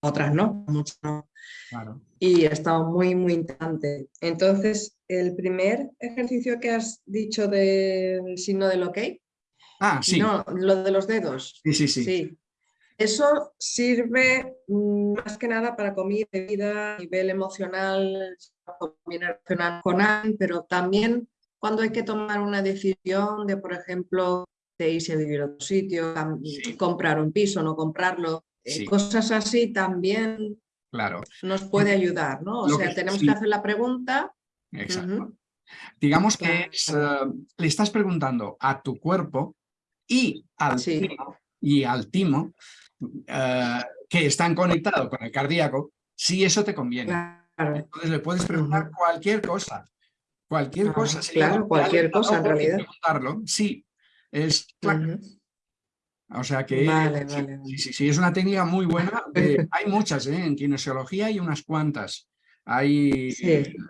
otras no, muchas no. Y ha estado muy, muy interesante. Entonces, el primer ejercicio que has dicho del signo del ok, ah, sí. no, lo de los dedos. Sí, sí, sí. sí. Eso sirve mm, más que nada para comida, bebida, a nivel emocional, con pero también cuando hay que tomar una decisión de, por ejemplo, de irse a vivir a otro sitio, comprar un piso, no comprarlo, eh, cosas así también claro. nos puede ayudar, ¿no? O sea, tenemos que hacer la pregunta. Exacto. Digamos que eh, le estás preguntando a tu cuerpo y al timo, y al timo eh, que están conectados con el cardíaco, si eso te conviene. Entonces le puedes preguntar cualquier cosa. Cualquier ah, cosa. claro, cualquier cosa en realidad. sí, es O sea que Sí, sí, es una técnica muy buena. hay muchas, ¿eh? en kinesiología hay unas cuantas. Hay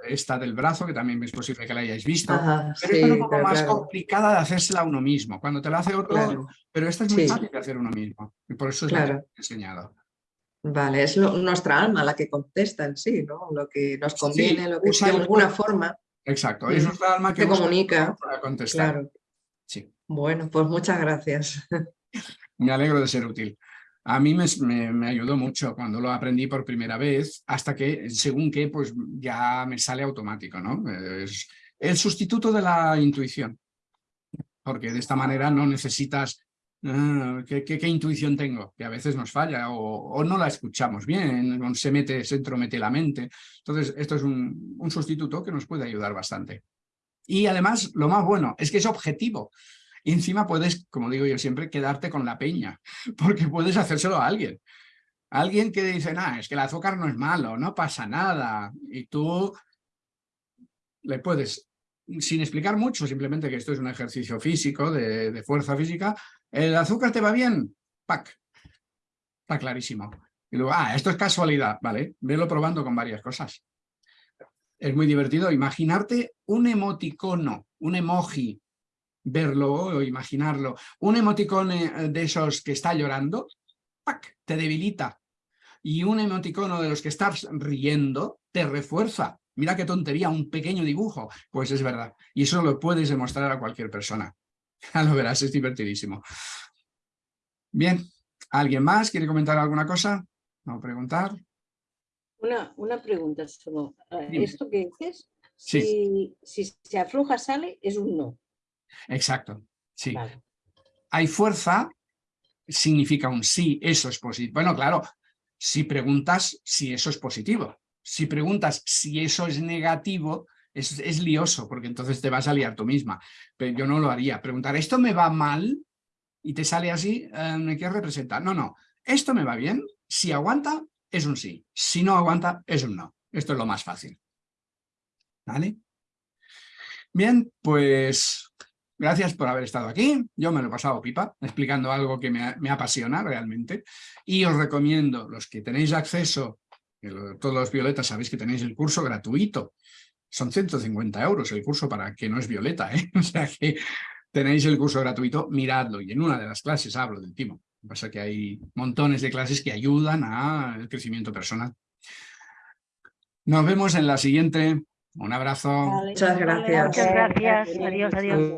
esta del brazo, que también es posible que la hayáis visto, pero es un poco más complicada de hacérsela uno mismo. Cuando te la hace otro, pero esta es muy fácil de hacer uno mismo. Y por eso es lo que he enseñado. Vale, es nuestra alma la que contesta en sí, ¿no? Lo que nos conviene, lo que de alguna forma. Exacto, es nuestra alma que comunica para contestar. Claro. Sí. Bueno, pues muchas gracias. <laughs> Me alegro de ser útil. A mí me, ayudó mucho cuando lo aprendí por primera vez, hasta que, según que, pues ya me sale automático, ¿no? Es el sustituto de la intuición, porque de esta manera no necesitas ah, ¿qué, intuición tengo? Que a veces nos falla o, no la escuchamos bien, se mete, se entromete la mente. Entonces, esto es un sustituto que nos puede ayudar bastante. Y además, lo más bueno es que es objetivo. Y encima puedes, como digo yo siempre, quedarte con la peña, <laughs> porque puedes hacérselo a alguien. Alguien que dice, nah, es que el azúcar no es malo, no pasa nada. Y tú le puedes, sin explicar mucho, simplemente que esto es un ejercicio físico, de, fuerza física, ¿el azúcar te va bien? ¡Pac! Está clarísimo. Y luego, ah, esto es casualidad, ¿vale? Velo probando con varias cosas. Es muy divertido imaginarte un emoticono, un emoji verlo o imaginarlo. Un emoticone de esos que está llorando, ¡pac! te debilita. Y un emoticono de los que estás riendo, te refuerza. Mira qué tontería, un pequeño dibujo. Pues es verdad. Y eso lo puedes demostrar a cualquier persona. <laughs> Ya lo verás, es divertidísimo. Bien, ¿alguien más quiere comentar alguna cosa? ¿No preguntar? Una, una pregunta solo. Eh, ¿Esto que dices? Si, si se afloja sale, es un no. Exacto, sí. Hay fuerza, significa un sí, eso es positivo. Bueno, claro, si preguntas si eso es positivo. Si preguntas si eso es negativo, es, es, lioso, porque entonces te vas a liar tú misma. Pero yo no lo haría. Preguntar, ¿esto me va mal? Y te sale así, eh, ¿qué representa? No, no, esto me va bien. Si aguanta, es un sí. Si no aguanta, es un no. Esto es lo más fácil. ¿Vale? Bien, pues Gracias por haber estado aquí. Yo me lo he pasado pipa, explicando algo que me, apasiona realmente. Y os recomiendo, los que tenéis acceso, todos los violetas sabéis que tenéis el curso gratuito. Son 150 euros el curso para que no es violeta, ¿eh? <laughs> O sea que tenéis el curso gratuito, miradlo. Y en una de las clases hablo del timo. Lo que pasa es que hay montones de clases que ayudan al crecimiento personal. Nos vemos en la siguiente. Un abrazo. Muchas gracias. Muchas gracias. Adiós, adiós.